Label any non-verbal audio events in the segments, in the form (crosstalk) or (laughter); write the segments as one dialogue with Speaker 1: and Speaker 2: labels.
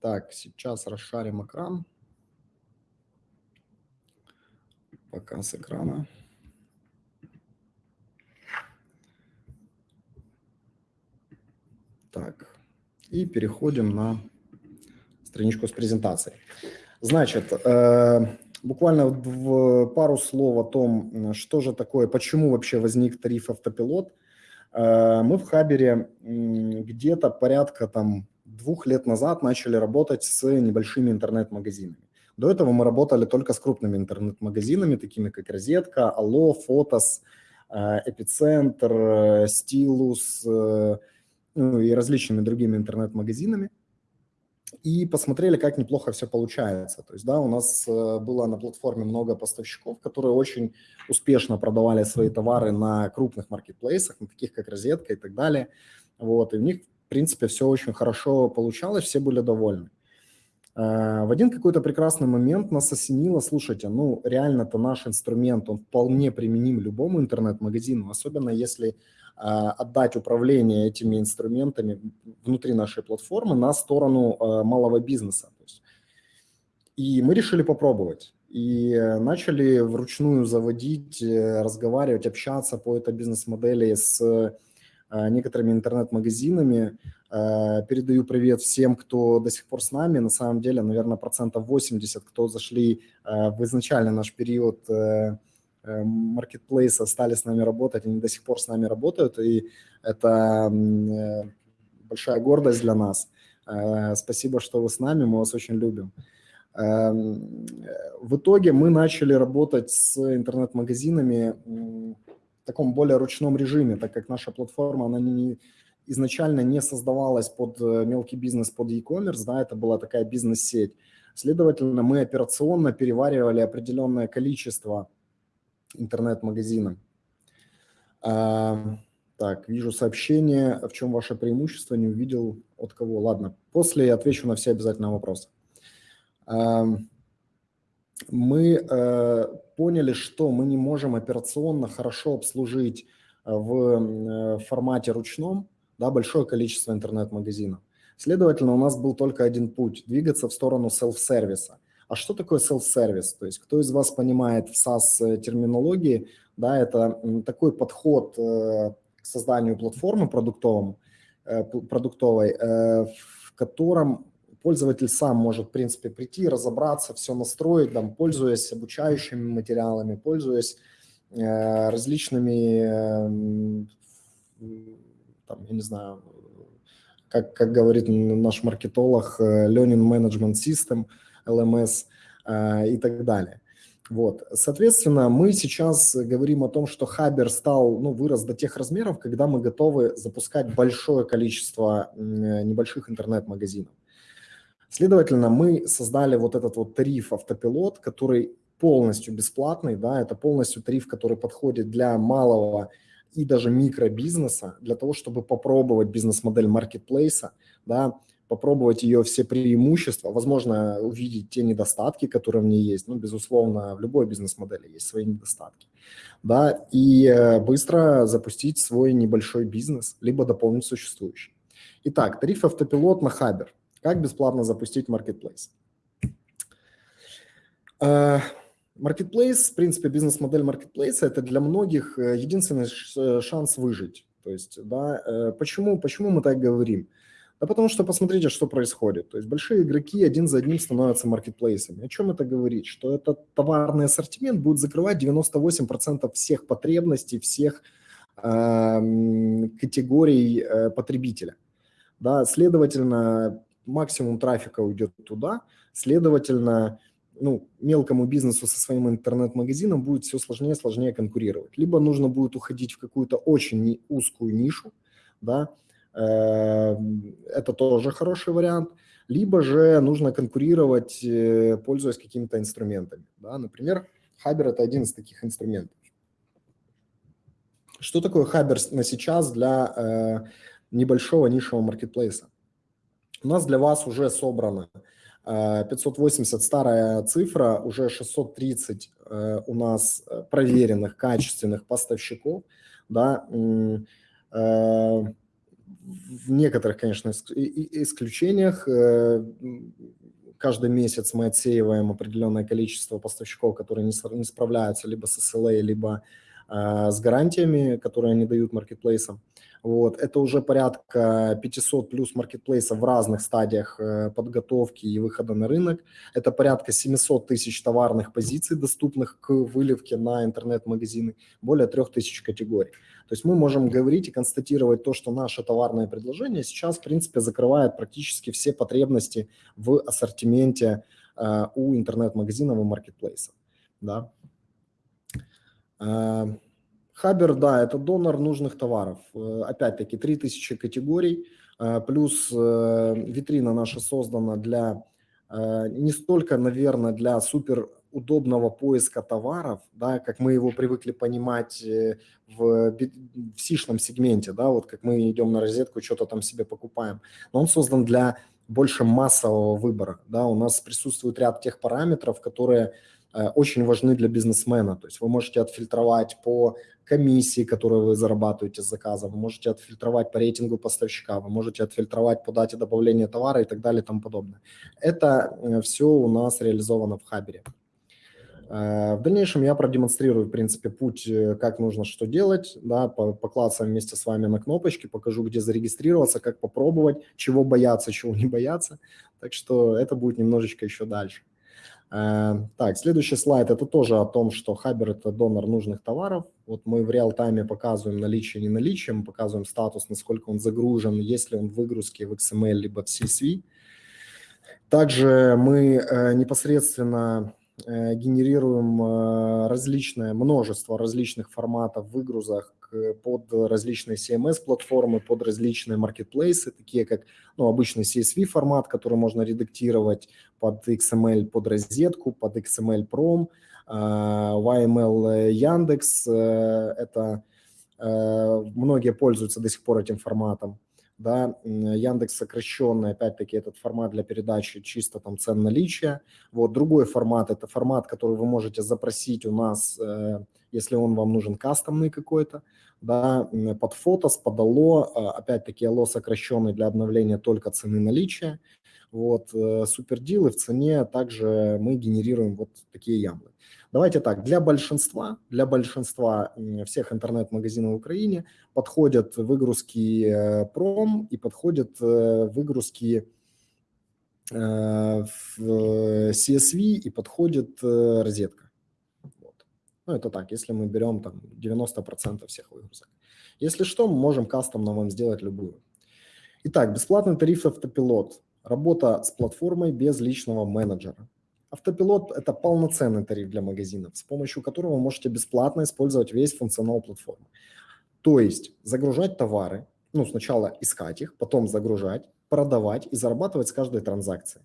Speaker 1: Так, сейчас расшарим экран. Показ экрана. Так, и переходим на страничку с презентацией. Значит, э, буквально в пару слов о том, что же такое, почему вообще возник тариф автопилот. Э, мы в Хабере где-то порядка там двух лет назад начали работать с небольшими интернет-магазинами. До этого мы работали только с крупными интернет-магазинами, такими как Розетка, Алло, Фотос, э, Эпицентр, Стилус ну, и различными другими интернет-магазинами и посмотрели, как неплохо все получается. То есть, да, у нас э, было на платформе много поставщиков, которые очень успешно продавали свои товары на крупных маркетплейсах, на таких как Розетка и так далее. Вот, и у них, принципе, все очень хорошо получалось, все были довольны. Э, в один какой-то прекрасный момент нас осенило, слушайте, ну, реально-то наш инструмент, он вполне применим любому интернет-магазину, особенно если а, отдать управление этими инструментами внутри нашей платформы на сторону а, малого бизнеса. И мы решили попробовать. И начали вручную заводить, э, разговаривать, общаться по этой бизнес-модели с а, некоторыми интернет-магазинами. Передаю привет всем, кто до сих пор с нами. На самом деле, наверное, процентов 80, кто зашли в изначальный наш период э, маркетплейса стали с нами работать, они до сих пор с нами работают, и это э, большая гордость для нас. Э, спасибо, что вы с нами, мы вас очень любим. В итоге мы начали работать с интернет-магазинами таком более ручном режиме, так как наша платформа, она не, изначально не создавалась под э, мелкий бизнес, под e-commerce, да, это была такая бизнес-сеть. Следовательно, мы операционно переваривали определенное количество интернет-магазина. А, так, вижу сообщение. В чем ваше преимущество? Не увидел от кого. Ладно, после я отвечу на все обязательные вопросы. Мы э, поняли, что мы не можем операционно хорошо обслужить э, в э, формате ручном да, большое количество интернет-магазинов. Следовательно, у нас был только один путь – двигаться в сторону селф-сервиса – а что такое self-service? То есть кто из вас понимает в SaaS-терминологии, да, это такой подход к созданию платформы продуктовым, продуктовой, в котором пользователь сам может, в принципе, прийти, разобраться, все настроить, там, пользуясь обучающими материалами, пользуясь различными, там, я не знаю, как, как говорит наш маркетолог, learning management system – LMS э, и так далее. Вот. Соответственно, мы сейчас говорим о том, что Хабер стал, ну, вырос до тех размеров, когда мы готовы запускать большое количество небольших интернет-магазинов. Следовательно, мы создали вот этот вот тариф автопилот, который полностью бесплатный, да, это полностью тариф, который подходит для малого и даже микробизнеса, для того, чтобы попробовать бизнес-модель маркетплейса, да, попробовать ее все преимущества, возможно, увидеть те недостатки, которые в ней есть. Ну, безусловно, в любой бизнес-модели есть свои недостатки. Да, и э, быстро запустить свой небольшой бизнес, либо дополнить существующий. Итак, тариф автопилот на Хабер. Как бесплатно запустить маркетплейс? Маркетплейс, в принципе, бизнес-модель маркетплейса – это для многих э, единственный шанс выжить. То есть, да, э, почему, почему мы так говорим? Да потому что посмотрите, что происходит. То есть большие игроки один за одним становятся маркетплейсами. О чем это говорит? Что этот товарный ассортимент будет закрывать 98% всех потребностей, всех э, категорий э, потребителя. Да, следовательно, максимум трафика уйдет туда, следовательно, ну, мелкому бизнесу со своим интернет-магазином будет все сложнее и сложнее конкурировать. Либо нужно будет уходить в какую-то очень узкую нишу, да, Эм, это тоже хороший вариант. Либо же нужно конкурировать, э, пользуясь какими-то инструментами. Да? Например, Хабер – это один из таких инструментов. Что такое Хабер на сейчас для э, небольшого нишевого маркетплейса? У нас для вас уже собрано 580 э, старая цифра, уже 630 э, у нас э, проверенных, качественных поставщиков, да, в некоторых, конечно, исключениях каждый месяц мы отсеиваем определенное количество поставщиков, которые не, справляются либо с SLA, либо с гарантиями, которые они дают маркетплейсам. Вот. Это уже порядка 500 плюс маркетплейсов в разных стадиях э, подготовки и выхода на рынок. Это порядка 700 тысяч товарных позиций, доступных к выливке на интернет-магазины, более 3000 категорий. То есть мы можем говорить и констатировать то, что наше товарное предложение сейчас, в принципе, закрывает практически все потребности в ассортименте э, у интернет-магазинов и маркетплейсов. Да. Э, Хабер, да, это донор нужных товаров. Э, опять-таки, 3000 категорий, э, плюс э, витрина наша создана для не столько, наверное, для супер удобного поиска товаров, да, как мы его привыкли понимать в, в сишном сегменте, да, вот как мы идем на розетку, что-то там себе покупаем. Но он создан для больше массового выбора, да, у нас присутствует ряд тех параметров, которые очень важны для бизнесмена. То есть вы можете отфильтровать по комиссии, которые вы зарабатываете с заказа, вы можете отфильтровать по рейтингу поставщика, вы можете отфильтровать по дате добавления товара и так далее и тому подобное. Это э, все у нас реализовано в Хабере. Э, в дальнейшем я продемонстрирую, в принципе, путь, э, как нужно что делать, да, поклацаем вместе с вами на кнопочки, покажу, где зарегистрироваться, как попробовать, чего бояться, чего не бояться. Так что это будет немножечко еще дальше. Э, так, следующий слайд – это тоже о том, что Хабер – это донор нужных товаров. Вот мы в реал-тайме показываем наличие, не наличие, мы показываем статус, насколько он загружен, есть ли он в выгрузке в XML либо в CSV. Также мы э, непосредственно генерируем различное множество различных форматов выгрузок под различные CMS-платформы, под различные маркетплейсы, такие как ну, обычный CSV формат, который можно редактировать под XML под розетку, под XML Prom, YML Яндекс, это э, многие пользуются до сих пор этим форматом да, Яндекс сокращенный, опять-таки, этот формат для передачи чисто там цен наличия. Вот другой формат – это формат, который вы можете запросить у нас, э, если он вам нужен кастомный какой-то, да, под фото, под АЛО, опять-таки АЛО сокращенный для обновления только цены наличия. Вот, э, супердилы в цене также мы генерируем вот такие ямлы. Давайте так, для большинства, для большинства всех интернет-магазинов в Украине подходят выгрузки э, пром и подходят э, выгрузки в CSV и подходит розетка. Вот. Ну, это так, если мы берем там 90% всех выгрузок. Если что, мы можем кастомно вам сделать любую. Итак, бесплатный тариф автопилот. Работа с платформой без личного менеджера. Автопилот – это полноценный тариф для магазинов, с помощью которого вы можете бесплатно использовать весь функционал платформы. То есть загружать товары, ну, сначала искать их, потом загружать, продавать и зарабатывать с каждой транзакции.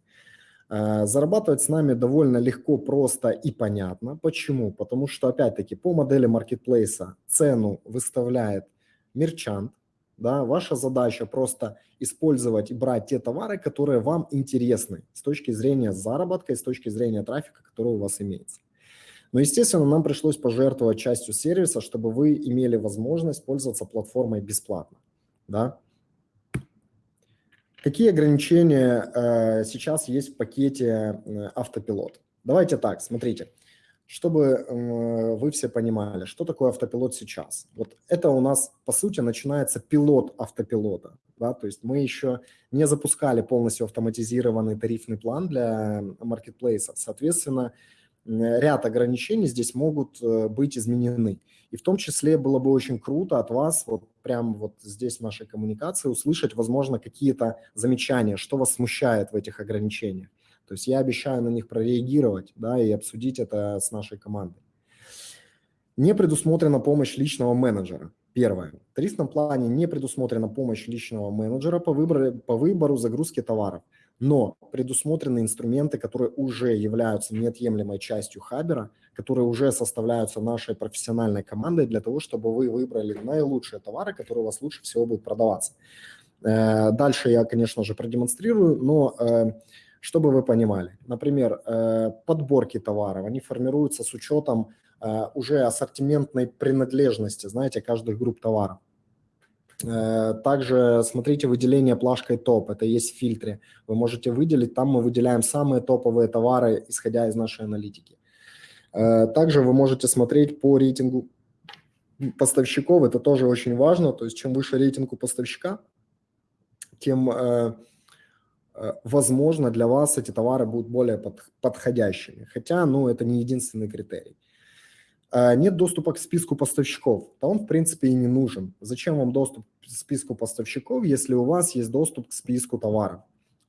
Speaker 1: Э, зарабатывать с нами довольно легко, просто и понятно. Почему? Потому что, опять-таки, по модели маркетплейса цену выставляет мерчант, да, ваша задача просто использовать и брать те товары, которые вам интересны с точки зрения заработка и с точки зрения трафика, который у вас имеется. Но, естественно, нам пришлось пожертвовать частью сервиса, чтобы вы имели возможность пользоваться платформой бесплатно. Да? Какие ограничения э, сейчас есть в пакете э, автопилот? Давайте так, смотрите чтобы вы все понимали, что такое автопилот сейчас. Вот это у нас, по сути, начинается пилот автопилота. Да? То есть мы еще не запускали полностью автоматизированный тарифный план для маркетплейсов. Соответственно, ряд ограничений здесь могут э, быть изменены. И в том числе было бы очень круто от вас вот прямо вот здесь в нашей коммуникации услышать, возможно, какие-то замечания, что вас смущает в этих ограничениях. То есть я обещаю на них прореагировать да, и обсудить это с нашей командой. Не предусмотрена помощь личного менеджера. Первое. В тарифном плане не предусмотрена помощь личного менеджера по выбору, по выбору загрузки товаров, но предусмотрены инструменты, которые уже являются неотъемлемой частью Хабера, которые уже составляются нашей профессиональной командой для того, чтобы вы выбрали наилучшие товары, которые у вас лучше всего будут продаваться. Э, дальше я, конечно же, продемонстрирую, но э, чтобы вы понимали, например, э, подборки товаров, они формируются с учетом э, уже ассортиментной принадлежности, знаете, каждых групп товаров. Также смотрите выделение плашкой топ, это есть в фильтре. Вы можете выделить, там мы выделяем самые топовые товары, исходя из нашей аналитики. Также вы можете смотреть по рейтингу поставщиков, это тоже очень важно, то есть чем выше рейтинг у поставщика, тем, э, э, возможно, для вас эти товары будут более под, подходящими. Хотя, ну, это не единственный критерий. Э, нет доступа к списку поставщиков, то он, в принципе, и не нужен. Зачем вам доступ к списку поставщиков, если у вас есть доступ к списку товаров?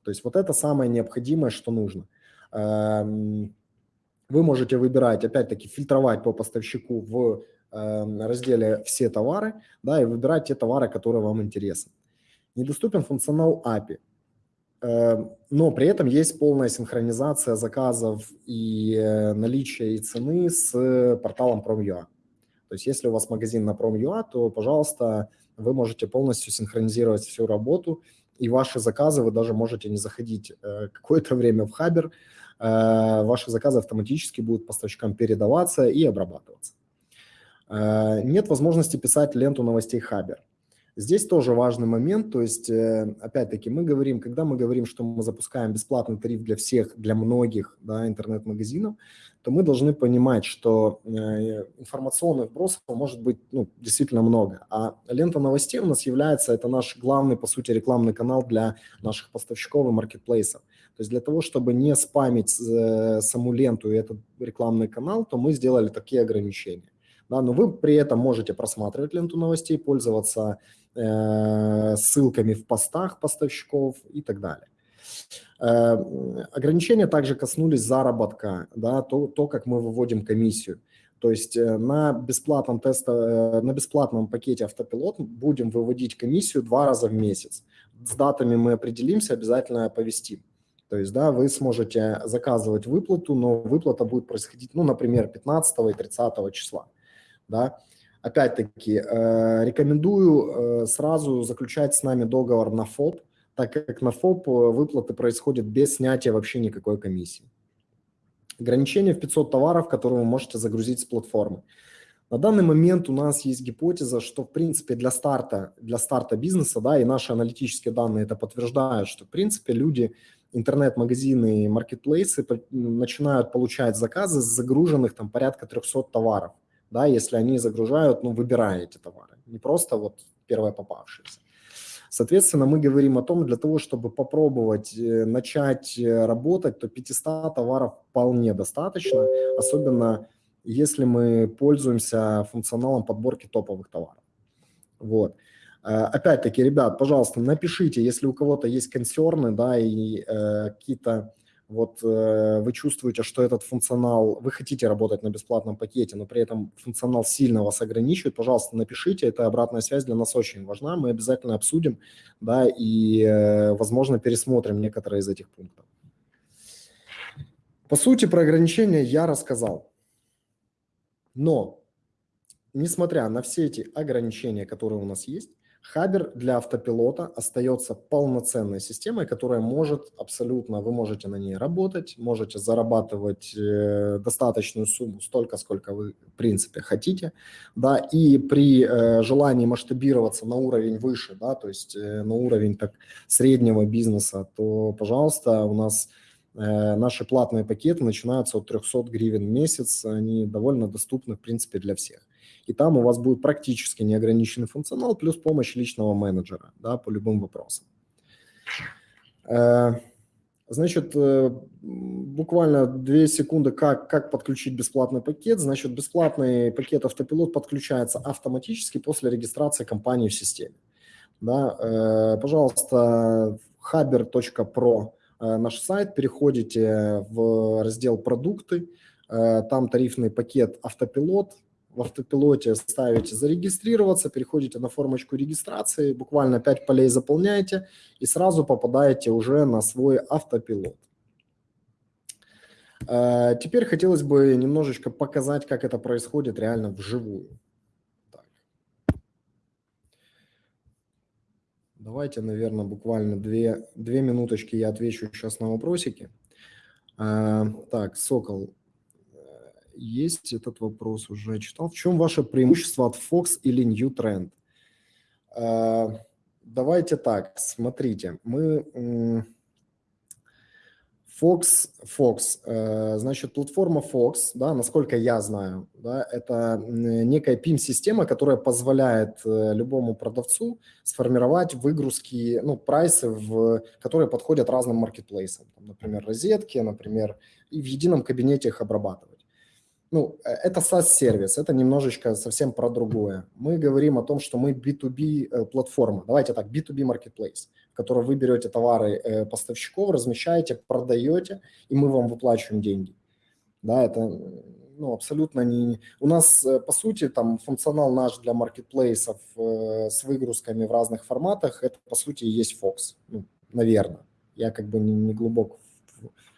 Speaker 1: То есть вот это самое необходимое, что нужно. Эм, вы можете выбирать, опять-таки, фильтровать по поставщику в эм, разделе «Все товары», да, и выбирать те товары, которые вам интересны недоступен функционал API, э, но при этом есть полная синхронизация заказов и э, наличие и цены с порталом Prom.ua. То есть если у вас магазин на Prom.ua, то, пожалуйста, вы можете полностью синхронизировать всю работу, и ваши заказы вы даже можете не заходить э, (laughs) какое-то время в Хабер, ваши заказы автоматически будут поставщикам передаваться и обрабатываться. Нет возможности писать ленту новостей Хабер. Здесь тоже важный момент, то есть, э, опять-таки, мы говорим, когда мы говорим, что мы запускаем бесплатный тариф для всех, для многих да, интернет-магазинов, то мы должны понимать, что э, информационных вбросов может быть ну, действительно много. А лента новостей у нас является, это наш главный, по сути, рекламный канал для наших поставщиков и маркетплейсов. То есть для того, чтобы не спамить э, саму ленту и этот рекламный канал, то мы сделали такие ограничения. Да, но вы при этом можете просматривать ленту новостей, пользоваться Э, ссылками в постах поставщиков и так далее. Э, ограничения также коснулись заработка, да, то, то, как мы выводим комиссию. То есть э, на бесплатном, теста, на бесплатном пакете автопилот будем выводить комиссию два раза в месяц. С датами мы определимся, обязательно оповестим. То есть, да, вы сможете заказывать выплату, но выплата будет происходить, ну, например, 15 и 30 числа, да. Опять-таки, э, рекомендую э, сразу заключать с нами договор на ФОП, так как на ФОП э, выплаты происходят без снятия вообще никакой комиссии. Ограничение в 500 товаров, которые вы можете загрузить с платформы. На данный момент у нас есть гипотеза, что в принципе для старта, для старта бизнеса, да, и наши аналитические данные это подтверждают, что в принципе люди, интернет-магазины и маркетплейсы начинают получать заказы с загруженных там порядка 300 товаров да, если они загружают, ну, выбирая эти товары, не просто вот первое попавшееся. Соответственно, мы говорим о том, для того, чтобы попробовать э, начать э, работать, то 500 товаров вполне достаточно, особенно если мы пользуемся функционалом подборки топовых товаров. Вот. Э, опять-таки, ребят, пожалуйста, напишите, если у кого-то есть консерны, да, и э, какие-то вот э, вы чувствуете, что этот функционал, вы хотите работать на бесплатном пакете, но при этом функционал сильно вас ограничивает, пожалуйста, напишите, это обратная связь для нас очень важна, мы обязательно обсудим, да, и, э, возможно, пересмотрим некоторые из этих пунктов. По сути, про ограничения я рассказал, но, несмотря на все эти ограничения, которые у нас есть, Хабер для автопилота остается полноценной системой, которая может абсолютно, вы можете на ней работать, можете зарабатывать э, достаточную сумму, столько, сколько вы, в принципе, хотите, да, и при э, желании масштабироваться на уровень выше, да, то есть э, на уровень так среднего бизнеса, то, пожалуйста, у нас наши платные пакеты начинаются от 300 гривен в месяц, они довольно доступны, в принципе, для всех и там у вас будет практически неограниченный функционал плюс помощь личного менеджера да, по любым вопросам. Э, значит, э, буквально две секунды, как, как подключить бесплатный пакет. Значит, бесплатный пакет автопилот подключается автоматически после регистрации компании в системе. Да, э, пожалуйста, haber.pro наш сайт, переходите в раздел «Продукты», там тарифный пакет «Автопилот», в автопилоте ставите зарегистрироваться, переходите на формочку регистрации, буквально 5 полей заполняете и сразу попадаете уже на свой автопилот. Э, теперь хотелось бы немножечко показать, как это происходит реально вживую. Так. Давайте, наверное, буквально две, две минуточки я отвечу сейчас на вопросики. Э, так, Сокол, есть этот вопрос уже читал. В чем ваше преимущество от Fox или New Trend? Давайте так, смотрите, мы Fox, Fox, э, значит, платформа Fox, да, насколько я знаю, да, это некая PIM-система, которая позволяет э, любому продавцу сформировать выгрузки, ну, прайсы, в, которые подходят разным маркетплейсам, например, розетки, например, и в едином кабинете их обрабатывать. Ну, э, это SaaS-сервис, это немножечко совсем про другое. Мы говорим о том, что мы B2B платформа, давайте так, B2B marketplace которой вы берете товары э, поставщиков, размещаете, продаете, и мы вам выплачиваем деньги. Да, это ну, абсолютно не... У нас, э, по сути, там функционал наш для маркетплейсов э, с выгрузками в разных форматах, это, по сути, и есть Fox, ну, наверное. Я как бы не, не глубок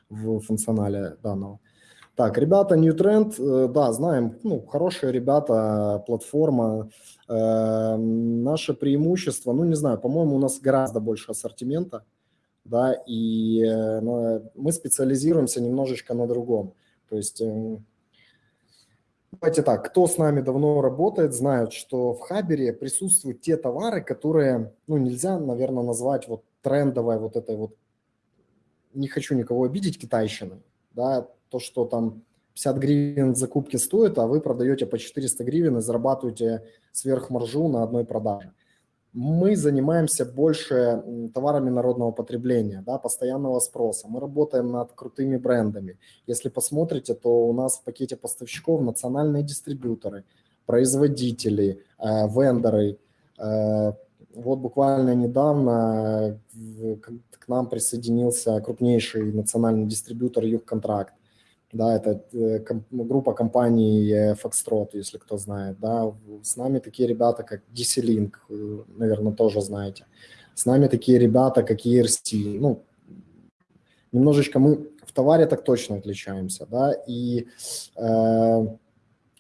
Speaker 1: в, в функционале данного. Так, ребята, New Trend, э, да, знаем, ну, хорошие ребята, платформа. Э, наше преимущество, ну, не знаю, по-моему, у нас гораздо больше ассортимента, да, и э, мы специализируемся немножечко на другом. То есть, э, давайте так, кто с нами давно работает, знают, что в Хабере присутствуют те товары, которые, ну, нельзя, наверное, назвать вот трендовой вот этой вот, не хочу никого обидеть, китайщиной, да, то, что там 50 гривен закупки стоит, а вы продаете по 400 гривен и зарабатываете сверхмаржу на одной продаже. Мы занимаемся больше товарами народного потребления, да, постоянного спроса. Мы работаем над крутыми брендами. Если посмотрите, то у нас в пакете поставщиков национальные дистрибьюторы, производители, э, вендоры. Э, вот буквально недавно к нам присоединился крупнейший национальный дистрибьютор Югконтракт да, это э, группа компаний э, Foxtrot, если кто знает, да, с нами такие ребята, как DC Link, э, наверное, тоже знаете, с нами такие ребята, как ERC, ну, немножечко мы в товаре так точно отличаемся, да, и э,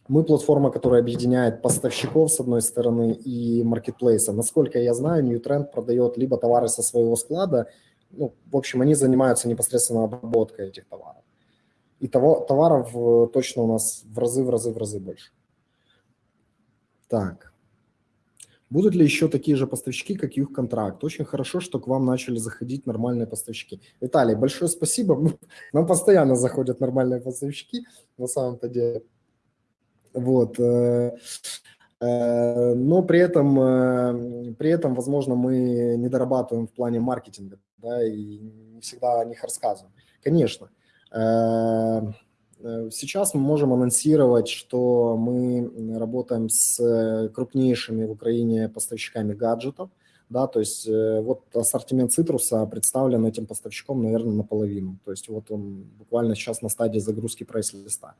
Speaker 1: мы платформа, которая объединяет поставщиков, с одной стороны, и маркетплейса. Насколько я знаю, Newtrend продает либо товары со своего склада, ну, в общем, они занимаются непосредственно обработкой этих товаров и того, товаров э, точно у нас в разы, в разы, в разы больше. Так. Будут ли еще такие же поставщики, как их контракт? Очень хорошо, что к вам начали заходить нормальные поставщики. Виталий, большое спасибо. (laughs) Нам постоянно заходят нормальные поставщики, на самом-то деле. Вот. Э, э, но при этом, при этом, возможно, мы не дорабатываем в плане маркетинга, да, и не всегда о них рассказываем. Конечно, сейчас мы можем анонсировать, что мы работаем с крупнейшими в Украине поставщиками гаджетов. Да, то есть э, вот ассортимент цитруса представлен этим поставщиком, наверное, наполовину. То есть вот он буквально сейчас на стадии загрузки прайс-листа.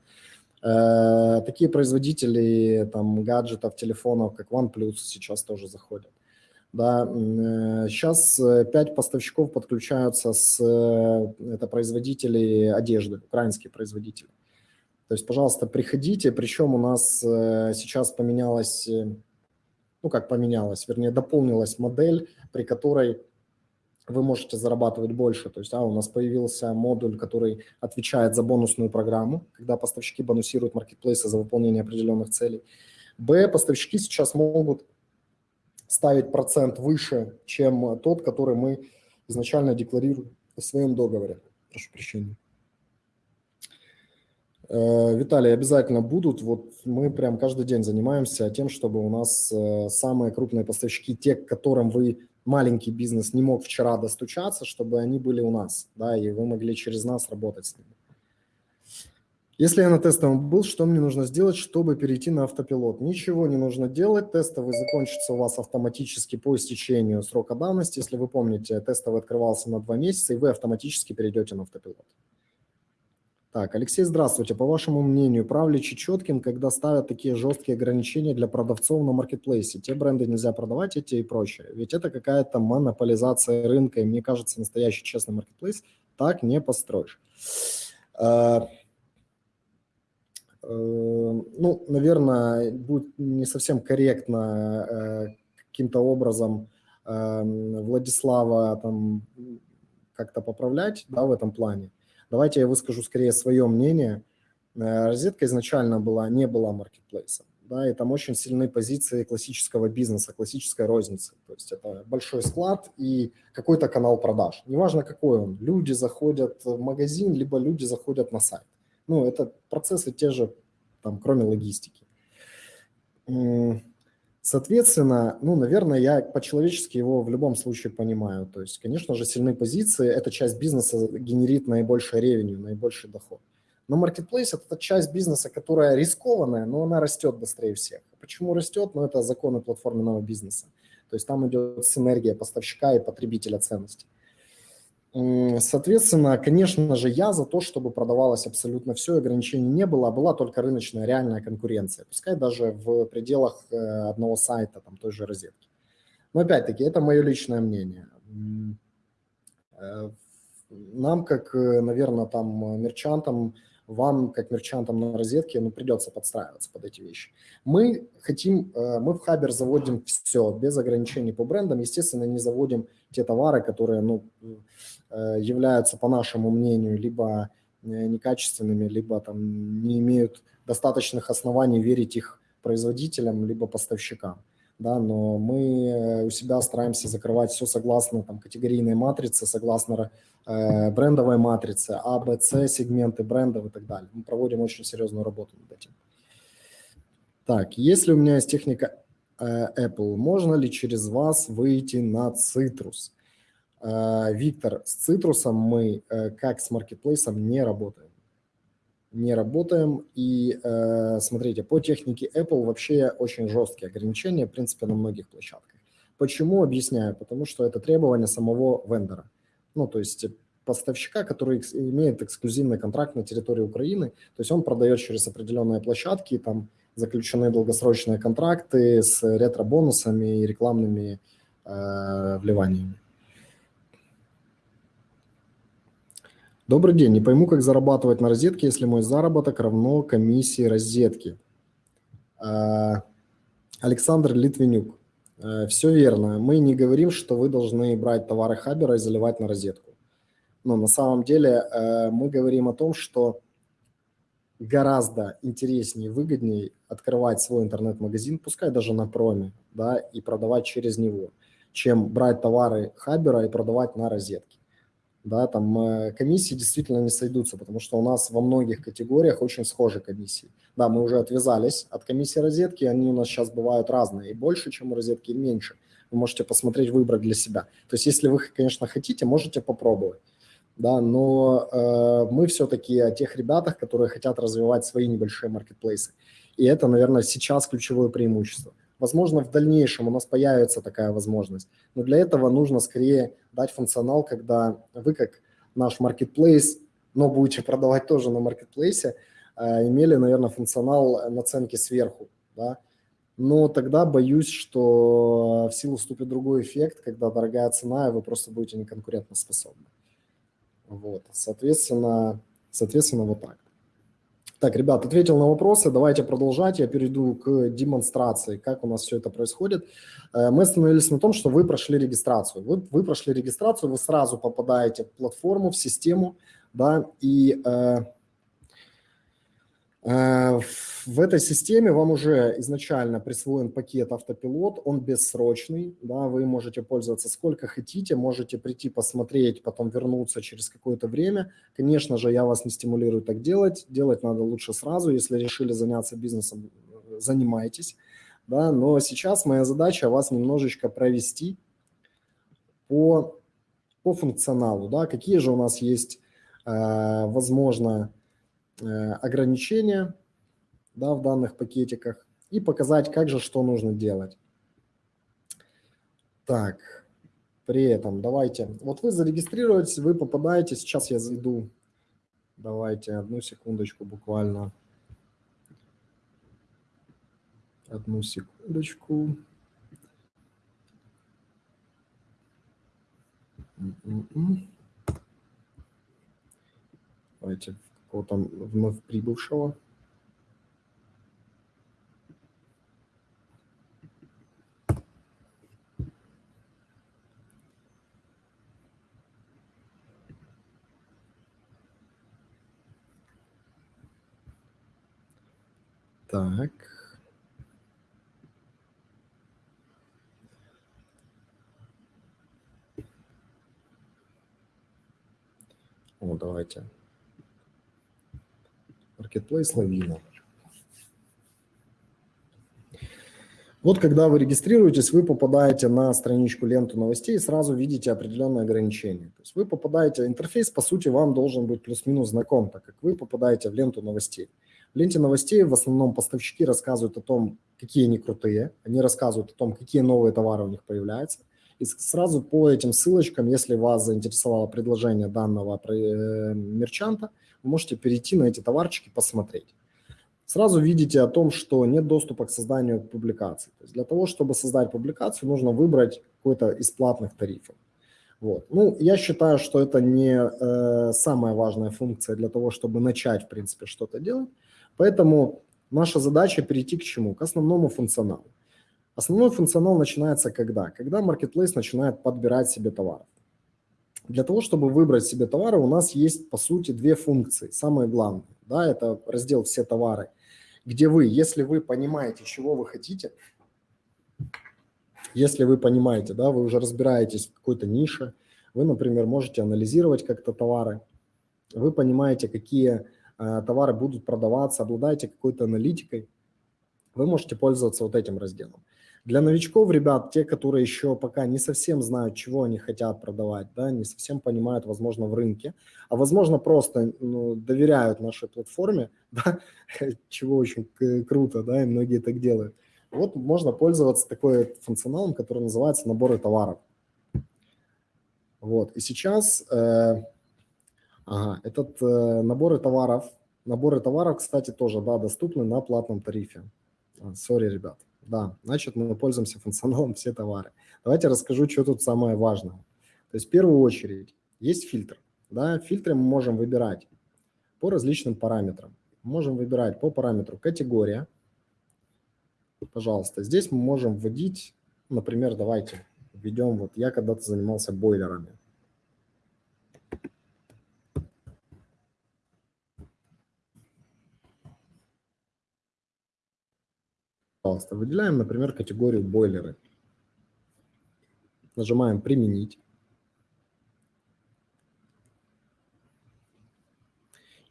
Speaker 1: Э, такие производители там гаджетов, телефонов, как OnePlus сейчас тоже заходят. Да, сейчас э, пять поставщиков подключаются с, э, это производители одежды, украинские производители. То есть, пожалуйста, приходите, причем у нас э, сейчас поменялась, ну как поменялась, вернее дополнилась модель, при которой вы можете зарабатывать больше. То есть а, у нас появился модуль, который отвечает за бонусную программу, когда поставщики бонусируют маркетплейсы за выполнение определенных целей. Б, поставщики сейчас могут ставить процент выше, чем тот, который мы изначально декларируем в своем договоре. Прошу прощения. Э, Виталий, обязательно будут. Вот мы прям каждый день занимаемся тем, чтобы у нас э, самые крупные поставщики, те, к которым вы маленький бизнес не мог вчера достучаться, чтобы они были у нас, да, и вы могли через нас работать с ними. Если я на тестовом был, что мне нужно сделать, чтобы перейти на автопилот? Ничего не нужно делать, тестовый закончится у вас автоматически по истечению срока давности. Если вы помните, тестовый открывался на два месяца, и вы автоматически перейдете на автопилот. Так, Алексей, здравствуйте. По вашему мнению, прав ли Чечеткин, когда ставят такие жесткие ограничения для продавцов на маркетплейсе? Те бренды нельзя продавать, эти и прочее. Ведь это какая-то монополизация рынка, и мне кажется, настоящий честный маркетплейс так не построишь. А, Э, ну, наверное, будет не совсем корректно э, каким-то образом эм, Владислава там как-то поправлять да, в этом плане. Давайте я выскажу скорее свое мнение. Э, розетка изначально была, не была маркетплейсом. да, и там очень сильные позиции классического бизнеса, классической розницы. То есть это большой склад и какой-то канал продаж. Неважно какой он. Люди заходят в магазин, либо люди заходят на сайт. Ну, это процессы те же, там, кроме логистики. Соответственно, ну, наверное, я по-человечески его в любом случае понимаю. То есть, конечно же, сильные позиции – эта часть бизнеса генерит наибольший ревеню, наибольший доход. Но marketplace – это часть бизнеса, которая рискованная, но она растет быстрее всех. Почему растет? Ну, это законы платформенного бизнеса. То есть там идет синергия поставщика и потребителя ценностей. Соответственно, конечно же, я за то, чтобы продавалось абсолютно все, ограничений не было, а была только рыночная реальная конкуренция, пускай даже в пределах э, одного сайта, там той же розетки. Но опять-таки, это мое личное мнение. Э, нам, как, э, наверное, там мерчантам, вам, как мерчантам на розетке, ну, придется подстраиваться под эти вещи. Мы хотим, мы в Хабер заводим все, без ограничений по брендам. Естественно, не заводим те товары, которые, ну, Э, являются, по нашему мнению, либо э, некачественными, либо там не имеют достаточных оснований верить их производителям, либо поставщикам. Да, но мы э, у себя стараемся закрывать все согласно там, категорийной матрице, согласно э, брендовой матрице, А, Б, С, сегменты брендов и так далее. Мы проводим очень серьезную работу над этим. Так, если у меня есть техника Apple, можно ли через вас выйти на Citrus? Э, Виктор, с цитрусом мы, э, как с маркетплейсом, не работаем. Не работаем. И э, смотрите, по технике Apple вообще очень жесткие ограничения, в принципе, на многих площадках. Почему? Объясняю. Потому что это требование самого вендора. Ну, то есть поставщика, который имеет эксклюзивный контракт на территории Украины, то есть он продает через определенные площадки, там заключены долгосрочные контракты с ретро-бонусами и рекламными э, вливаниями. Добрый день. Не пойму, как зарабатывать на розетке, если мой заработок равно комиссии розетки. А, Александр Литвинюк. Э, Все верно. Мы не говорим, что вы должны брать товары Хабера и заливать на розетку. Но на самом деле э, мы говорим о том, что гораздо интереснее и выгоднее открывать свой интернет-магазин, пускай даже на проме, да, и продавать через него, чем брать товары Хабера и продавать на розетке да, там э, комиссии действительно не сойдутся, потому что у нас во многих категориях очень схожи комиссии. Да, мы уже отвязались от комиссии розетки, они у нас сейчас бывают разные, и больше, чем у розетки, и меньше. Вы можете посмотреть, выбрать для себя. То есть, если вы, конечно, хотите, можете попробовать. Да, но э, мы все-таки о тех ребятах, которые хотят развивать свои небольшие маркетплейсы. И это, наверное, сейчас ключевое преимущество. Возможно, в дальнейшем у нас появится такая возможность, но для этого нужно скорее дать функционал, когда вы как наш маркетплейс, но будете продавать тоже на маркетплейсе, э, имели, наверное, функционал наценки сверху, да, но тогда боюсь, что в силу вступит другой эффект, когда дорогая цена, и вы просто будете неконкурентоспособны. Вот, соответственно, соответственно, вот так. Так, ребят, ответил на вопросы, давайте продолжать. Я перейду к демонстрации, как у нас все это происходит. Э, мы остановились на том, что вы прошли регистрацию. Вы, вы прошли регистрацию, вы сразу попадаете в платформу, в систему, да, и э, в этой системе вам уже изначально присвоен пакет автопилот, он бессрочный, да, вы можете пользоваться сколько хотите, можете прийти посмотреть, потом вернуться через какое-то время. Конечно же, я вас не стимулирую так делать, делать надо лучше сразу, если решили заняться бизнесом, э, занимайтесь, да, но сейчас моя задача вас немножечко провести по, по функционалу, да, какие же у нас есть, э, возможно, Э, ограничения да, в данных пакетиках и показать, как же что нужно делать. Так, при этом давайте, вот вы зарегистрируетесь, вы попадаете, сейчас я зайду, давайте одну секундочку буквально, одну секундочку. М-м-м. Давайте какого-то вновь прибывшего. Так. Ну давайте Marketplace лавина. Вот когда вы регистрируетесь, вы попадаете на страничку ленту новостей и сразу видите определенные ограничения. То есть вы попадаете, интерфейс по сути вам должен быть плюс-минус знаком, так как вы попадаете в ленту новостей. В ленте новостей в основном поставщики рассказывают о том, какие они крутые, они рассказывают о том, какие новые товары у них появляются. И сразу по этим ссылочкам, если вас заинтересовало предложение данного э, мерчанта, вы можете перейти на эти товарчики, посмотреть сразу видите о том, что нет доступа к созданию публикаций. То есть для того, чтобы создать публикацию, нужно выбрать какой-то из платных тарифов. Вот. Ну, я считаю, что это не э, самая важная функция для того, чтобы начать, в принципе, что-то делать. Поэтому наша задача перейти к чему? К основному функционалу. Основной функционал начинается когда? Когда Marketplace начинает подбирать себе товары. Для того, чтобы выбрать себе товары, у нас есть, по сути, две функции. Самое главное, да, это раздел «Все товары», где вы, если вы понимаете, чего вы хотите, если вы понимаете, да, вы уже разбираетесь в какой-то нише, вы, например, можете анализировать как-то товары, вы понимаете, какие э, товары будут продаваться, обладаете какой-то аналитикой, вы можете пользоваться вот этим разделом. Для новичков, ребят, те, которые еще пока не совсем знают, чего они хотят продавать, да, не совсем понимают, возможно, в рынке, а возможно, просто ну, доверяют нашей платформе, (laughs) да, чего очень круто, да, и многие так делают. Вот можно пользоваться такой функционалом, который называется наборы товаров. Вот, и сейчас э, ага, этот э, наборы товаров, наборы товаров, кстати, тоже, да, доступны на платном тарифе. Сори, ребят. Да, значит, мы пользуемся функционалом все товары. Давайте расскажу, что тут самое важное. То есть в первую очередь есть фильтр. Да, фильтры мы можем выбирать по различным параметрам. Можем выбирать по параметру категория. Пожалуйста, здесь мы можем вводить, например, давайте введем, вот я когда-то занимался бойлерами. Пожалуйста, выделяем, например, категорию бойлеры. Нажимаем «Применить».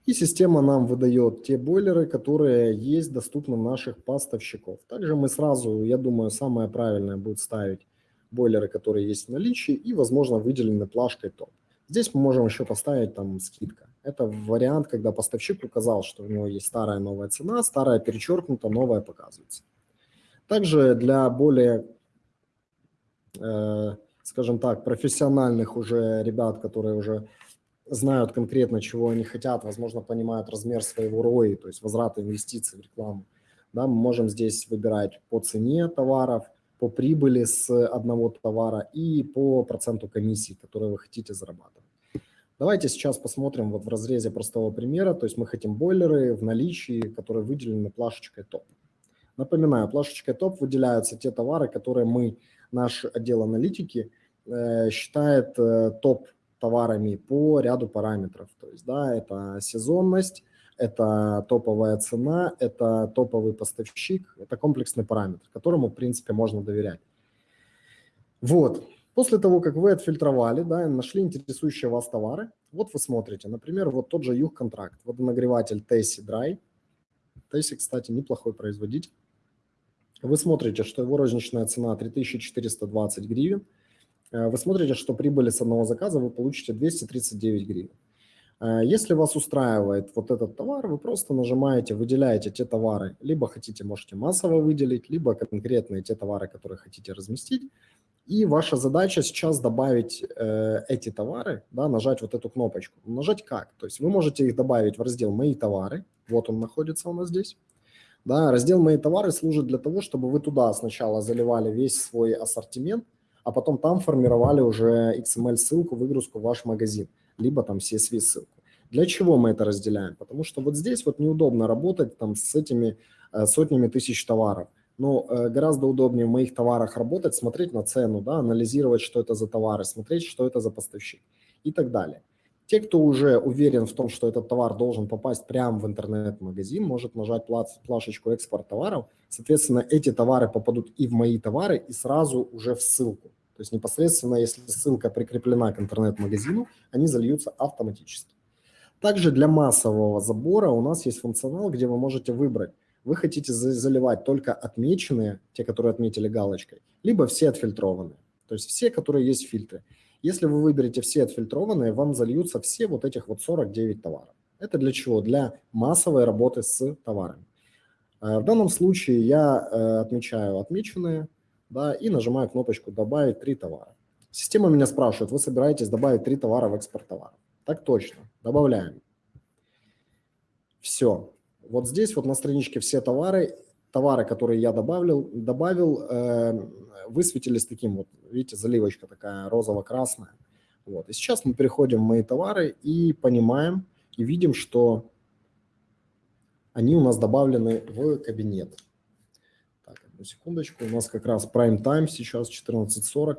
Speaker 1: И система нам выдает те бойлеры, которые есть доступны наших поставщиков. Также мы сразу, я думаю, самое правильное будет ставить бойлеры, которые есть в наличии и, возможно, выделены плашкой топ. Здесь мы можем еще поставить там скидка. Это вариант, когда поставщик указал, что у него есть старая новая цена, старая перечеркнута, новая показывается. Также для более, э, скажем так, профессиональных уже ребят, которые уже знают конкретно, чего они хотят, возможно, понимают размер своего ROI, то есть возврата инвестиций в рекламу, да, мы можем здесь выбирать по цене товаров, по прибыли с одного товара и по проценту комиссии, которые вы хотите зарабатывать. Давайте сейчас посмотрим вот в разрезе простого примера, то есть мы хотим бойлеры в наличии, которые выделены плашечкой топ. Напоминаю, плашечкой топ выделяются те товары, которые мы, наш отдел аналитики, э, считает э, топ товарами по ряду параметров. То есть, да, это сезонность, это топовая цена, это топовый поставщик, это комплексный параметр, которому, в принципе, можно доверять. Вот. После того, как вы отфильтровали, да, нашли интересующие вас товары, вот вы смотрите, например, вот тот же Юг-контракт, водонагреватель Tessie Dry. Tessie, кстати, неплохой производитель. Вы смотрите, что его розничная цена 3420 гривен. Э, вы смотрите, что прибыли с одного заказа вы получите 239 гривен. Э, если вас устраивает вот этот товар, вы просто нажимаете, выделяете те товары, либо хотите, можете массово выделить, либо конкретные те товары, которые хотите разместить. И ваша задача сейчас добавить э, эти товары, да, нажать вот эту кнопочку. Нажать как? То есть вы можете их добавить в раздел «Мои товары». Вот он находится у нас здесь. Да, раздел «Мои товары» служит для того, чтобы вы туда сначала заливали весь свой ассортимент, а потом там формировали уже XML-ссылку, выгрузку в ваш магазин, либо там CSV-ссылку. Для чего мы это разделяем? Потому что вот здесь вот неудобно работать там с этими э, сотнями тысяч товаров. Но э, гораздо удобнее в моих товарах работать, смотреть на цену, да, анализировать, что это за товары, смотреть, что это за поставщик и так далее. Те, кто уже уверен в том, что этот товар должен попасть прямо в интернет-магазин, может нажать плашечку «Экспорт товаров». Соответственно, эти товары попадут и в мои товары, и сразу уже в ссылку. То есть непосредственно, если ссылка прикреплена к интернет-магазину, они зальются автоматически. Также для массового забора у нас есть функционал, где вы можете выбрать, вы хотите заливать только отмеченные, те, которые отметили галочкой, либо все отфильтрованные, то есть все, которые есть в фильтре. Если вы выберете все отфильтрованные, вам зальются все вот этих вот 49 товаров. Это для чего? Для массовой работы с товарами. Э, в данном случае я э, отмечаю отмеченные да, и нажимаю кнопочку «Добавить три товара». Система меня спрашивает, вы собираетесь добавить три товара в экспорт товара? Так точно, добавляем. Все. Вот здесь вот на страничке все товары, товары, которые я добавил, добавил э, высветились таким вот, видите, заливочка такая розово-красная. Вот. И сейчас мы переходим в мои товары и понимаем, и видим, что они у нас добавлены в кабинет. Так, одну секундочку. У нас как раз prime time сейчас 14.40.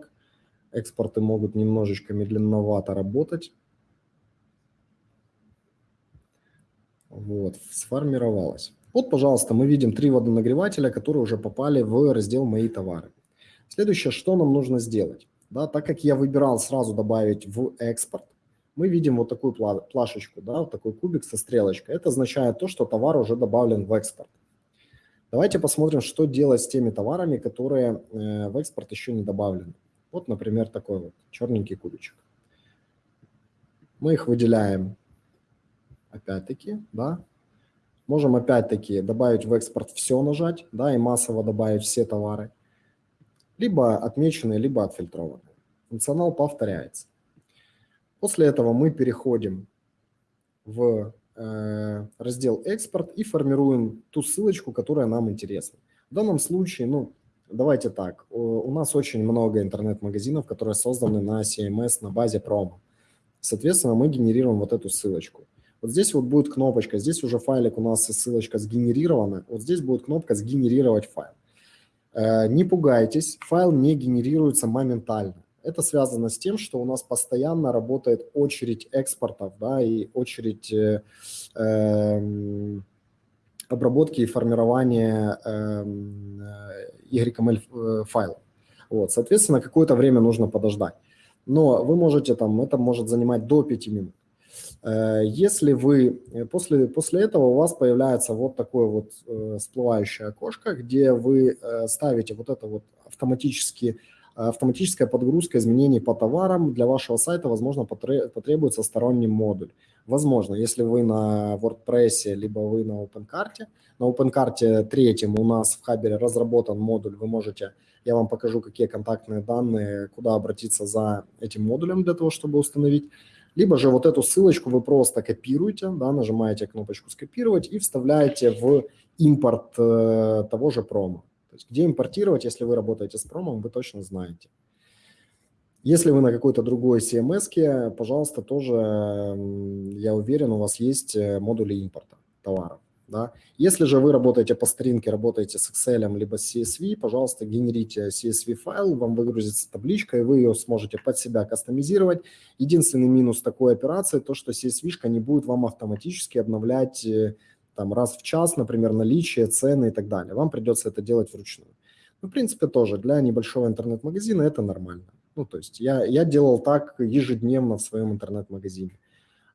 Speaker 1: Экспорты могут немножечко медленновато работать. Вот, сформировалось. Вот, пожалуйста, мы видим три водонагревателя, которые уже попали в раздел «Мои товары». Следующее, что нам нужно сделать? Да, так как я выбирал сразу добавить в экспорт, мы видим вот такую плашечку, да, вот такой кубик со стрелочкой. Это означает то, что товар уже добавлен в экспорт. Давайте посмотрим, что делать с теми товарами, которые э, в экспорт еще не добавлены. Вот, например, такой вот черненький кубичек. Мы их выделяем опять-таки, да. Можем опять-таки добавить в экспорт все нажать, да, и массово добавить все товары. Либо отмеченные, либо отфильтрованные. Функционал повторяется. После этого мы переходим в э, раздел «Экспорт» и формируем ту ссылочку, которая нам интересна. В данном случае, ну, давайте так, у нас очень много интернет-магазинов, которые созданы на CMS на базе промо. Соответственно, мы генерируем вот эту ссылочку. Вот здесь вот будет кнопочка, здесь уже файлик у нас ссылочка сгенерирована, вот здесь будет кнопка «Сгенерировать файл». Э, не пугайтесь, файл не генерируется моментально. Это связано с тем, что у нас постоянно работает очередь экспортов, да, и очередь э, э, обработки и формирования эм, э, YML э, файлов. Вот, соответственно, какое-то время нужно подождать. Но вы можете там, это может занимать до 5 минут. Э, если вы после, после этого у вас появляется вот такое вот э, всплывающее окошко, где вы э, ставите вот это вот автоматически автоматическая подгрузка изменений по товарам для вашего сайта, возможно, потребуется сторонний модуль. Возможно, если вы на WordPress, либо вы на OpenCart. На OpenCart третьем у нас в Хабере разработан модуль, вы можете, я вам покажу, какие контактные данные, куда обратиться за этим модулем для того, чтобы установить. Либо же вот эту ссылочку вы просто копируете, да, нажимаете кнопочку «Скопировать» и вставляете в импорт э, того же промо. То есть где импортировать, если вы работаете с промом, вы точно знаете. Если вы на какой-то другой CMS, пожалуйста, тоже, я уверен, у вас есть э, модули импорта товаров. Да? Если же вы работаете по старинке, работаете с Excel либо с CSV, пожалуйста, генерите CSV файл, вам выгрузится табличка, и вы ее сможете под себя кастомизировать. Единственный минус такой операции, то что CSV не будет вам автоматически обновлять э, там раз в час, например, наличие, цены и так далее. Вам придется это делать вручную. Ну, в принципе, тоже для небольшого интернет-магазина это нормально. Ну, то есть я, я делал так ежедневно в своем интернет-магазине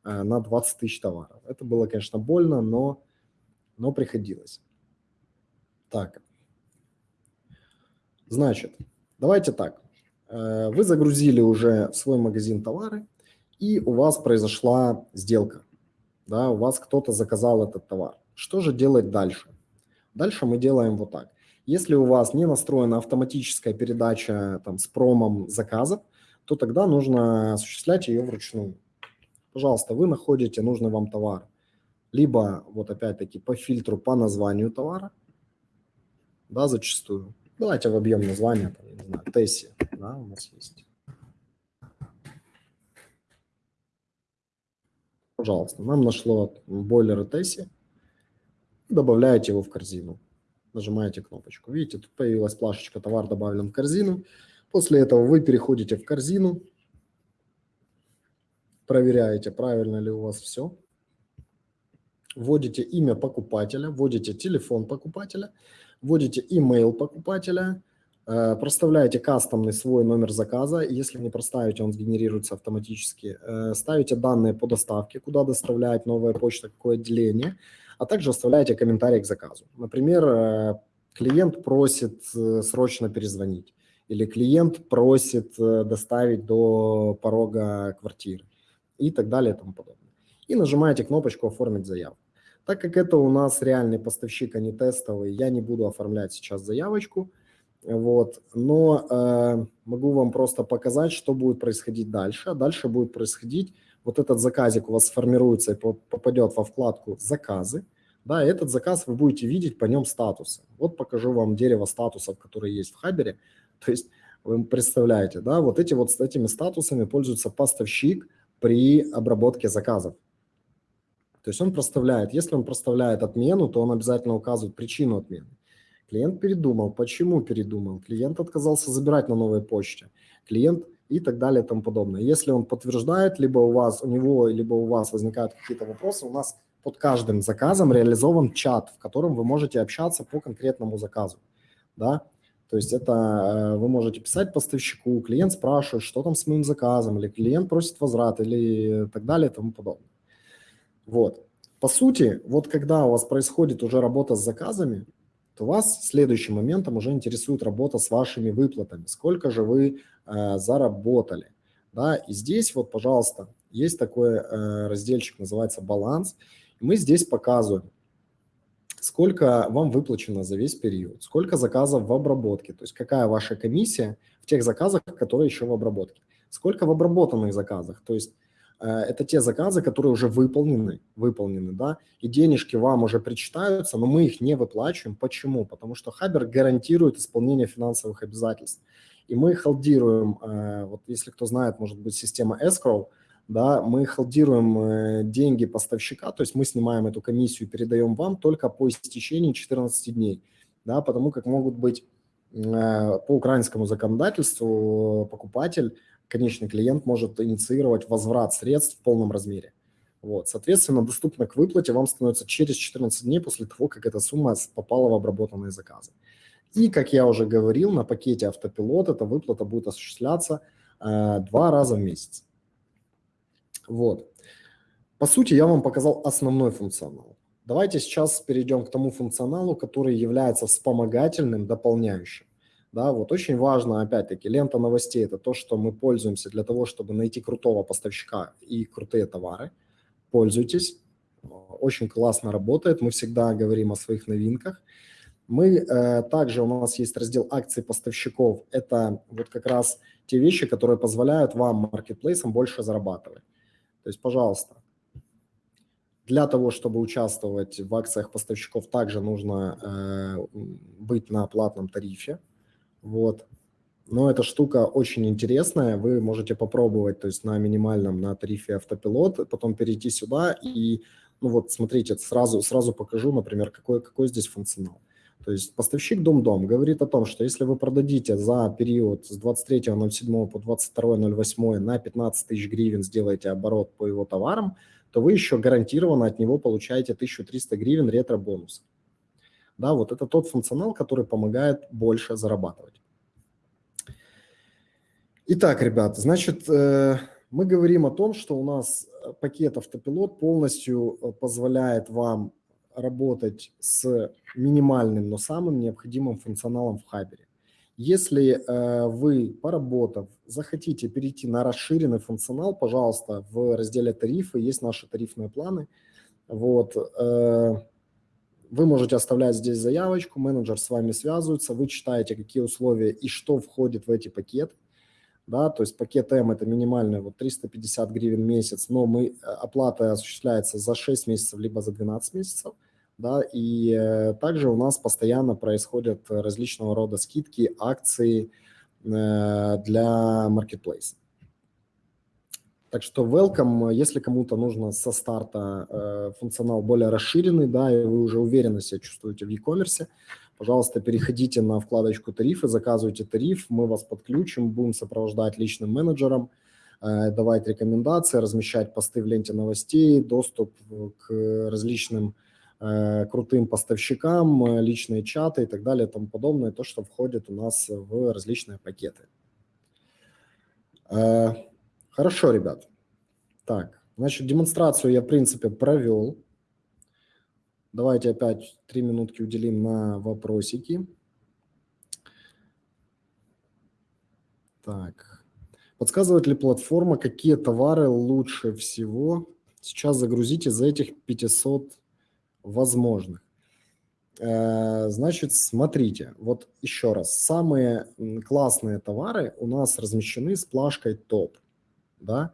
Speaker 1: э, на 20 тысяч товаров. Это было, конечно, больно, но, но приходилось. Так. Значит, давайте так. Э, вы загрузили уже в свой магазин товары, и у вас произошла сделка да, у вас кто-то заказал этот товар. Что же делать дальше? Дальше мы делаем вот так. Если у вас не настроена автоматическая передача там, с промом заказов, то тогда нужно осуществлять ее вручную. Пожалуйста, вы находите нужный вам товар. Либо, вот опять-таки, по фильтру по названию товара, да, зачастую. Давайте вобьем название, там, не знаю, Тесси, да, у нас есть. Пожалуйста, нам нашло бойлер Тесси. Добавляете его в корзину. Нажимаете кнопочку. Видите, тут появилась плашечка «Товар добавлен в корзину». После этого вы переходите в корзину, проверяете, правильно ли у вас все. Вводите имя покупателя, вводите телефон покупателя, вводите email покупателя, Э, проставляете кастомный свой номер заказа, если не проставите, он сгенерируется автоматически. Э, ставите данные по доставке, куда доставляет новая почта, какое отделение, а также оставляете комментарий к заказу. Например, э, клиент просит срочно перезвонить или клиент просит доставить до порога квартиры и так далее и тому подобное. И нажимаете кнопочку «Оформить заявку». Так как это у нас реальный поставщик, а не тестовый, я не буду оформлять сейчас заявочку – вот. Но э, могу вам просто показать, что будет происходить дальше. Дальше будет происходить, вот этот заказик у вас сформируется и попадет во вкладку «Заказы». Да, этот заказ вы будете видеть по нем статусы. Вот покажу вам дерево статусов, которые есть в Хабере. (laughs) То есть вы представляете, да, вот эти вот с этими статусами пользуется поставщик при обработке заказов. То есть он проставляет, если он проставляет отмену, то он обязательно указывает причину отмены. Клиент передумал. Почему передумал? Клиент отказался забирать на новой почте. Клиент и так далее и тому подобное. Если он подтверждает, либо у вас, у него, либо у вас возникают какие-то вопросы, у нас под каждым заказом реализован чат, в котором вы можете общаться по конкретному заказу. Да? То есть это э, вы можете писать поставщику, клиент спрашивает, что там с моим заказом, или клиент просит возврат, или так далее и тому подобное. Вот. По сути, вот когда у вас происходит уже работа с заказами, то вас следующим моментом уже интересует работа с вашими выплатами. Сколько же вы э, заработали. Да? И здесь вот, пожалуйста, есть такой э, разделчик, называется «Баланс». Мы здесь показываем, сколько вам выплачено за весь период, сколько заказов в обработке, то есть какая ваша комиссия в тех заказах, которые еще в обработке, сколько в обработанных заказах, то есть это те заказы, которые уже выполнены, выполнены, да, и денежки вам уже причитаются, но мы их не выплачиваем. Почему? Потому что Хабер гарантирует исполнение финансовых обязательств. И мы холдируем, э, вот если кто знает, может быть, система escrow, да, мы холдируем э, деньги поставщика, то есть мы снимаем эту комиссию и передаем вам только по истечении 14 дней, да, потому как могут быть по украинскому законодательству покупатель конечный клиент может инициировать возврат средств в полном размере. Вот. Соответственно, доступно к выплате вам становится через 14 дней после того, как эта сумма попала в обработанные заказы. И, как я уже говорил, на пакете автопилот эта выплата будет осуществляться э, два раза в месяц. Вот. По сути, я вам показал основной функционал. Давайте сейчас перейдем к тому функционалу, который является вспомогательным, дополняющим. Да, вот очень важно, опять-таки, лента новостей – это то, что мы пользуемся для того, чтобы найти крутого поставщика и крутые товары. Пользуйтесь, очень классно работает, мы всегда говорим о своих новинках. Мы э, также, у нас есть раздел акций поставщиков, это вот как раз те вещи, которые позволяют вам, маркетплейсам, больше зарабатывать. То есть, пожалуйста, для того, чтобы участвовать в акциях поставщиков, также нужно э, быть на платном тарифе, вот. Но эта штука очень интересная, вы можете попробовать, то есть на минимальном, на тарифе автопилот, потом перейти сюда и, ну вот, смотрите, сразу, сразу покажу, например, какой, какой здесь функционал. То есть поставщик Дом-Дом говорит о том, что если вы продадите за период с 23.07 по 22.08 на 15 тысяч гривен, сделаете оборот по его товарам, то вы еще гарантированно от него получаете 1300 гривен ретро-бонуса. Да, вот это тот функционал, который помогает больше зарабатывать. Итак, ребята, значит, э, мы говорим о том, что у нас э, пакет автопилот полностью э, позволяет вам работать с минимальным, но самым необходимым функционалом в Хабере. Если вы, поработав, захотите перейти на расширенный функционал, пожалуйста, в разделе тарифы есть наши тарифные планы. Вот, вы можете оставлять здесь заявочку, менеджер с вами связывается, вы читаете, какие условия и что входит в эти пакеты. Да, то есть пакет М это минимальный вот 350 гривен в месяц, но мы, э, оплата осуществляется за 6 месяцев либо за 12 месяцев. Да, и э, также у нас постоянно происходят различного рода скидки, акции э, для маркетплейса. Так что welcome, если кому-то нужно со старта э, функционал более расширенный, да, и вы уже уверенно себя чувствуете в e-commerce, пожалуйста, переходите на вкладочку тарифы, заказывайте тариф, мы вас подключим, будем сопровождать личным менеджером, э, давать рекомендации, размещать посты в ленте новостей, доступ к различным э, крутым поставщикам, э, личные чаты и так далее и тому подобное, то, что входит у нас в различные пакеты. Хорошо, ребят. Так, значит, демонстрацию я, в принципе, провел. Давайте опять три минутки уделим на вопросики. Так. Подсказывает ли платформа, какие товары лучше всего сейчас загрузить из этих 500 возможных? Э, значит, смотрите, вот еще раз, самые классные товары у нас размещены с плашкой топ, да,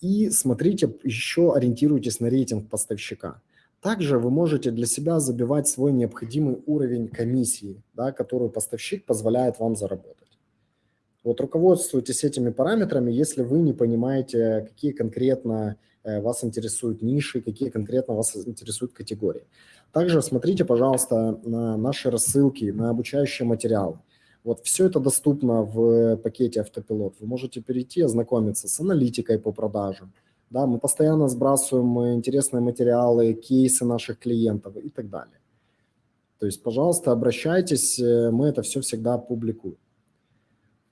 Speaker 1: и смотрите, еще ориентируйтесь на рейтинг поставщика. Также вы можете для себя забивать свой необходимый уровень комиссии, да, которую поставщик позволяет вам заработать. Вот руководствуйтесь этими параметрами, если вы не понимаете, какие конкретно э, вас интересуют ниши, какие конкретно вас интересуют категории. Также смотрите, пожалуйста, на наши рассылки, на обучающие материалы. Вот все это доступно в пакете автопилот. Вы можете перейти, ознакомиться с аналитикой по продажам. Да, мы постоянно сбрасываем интересные материалы, кейсы наших клиентов и так далее. То есть, пожалуйста, обращайтесь, э, мы это все всегда публикуем.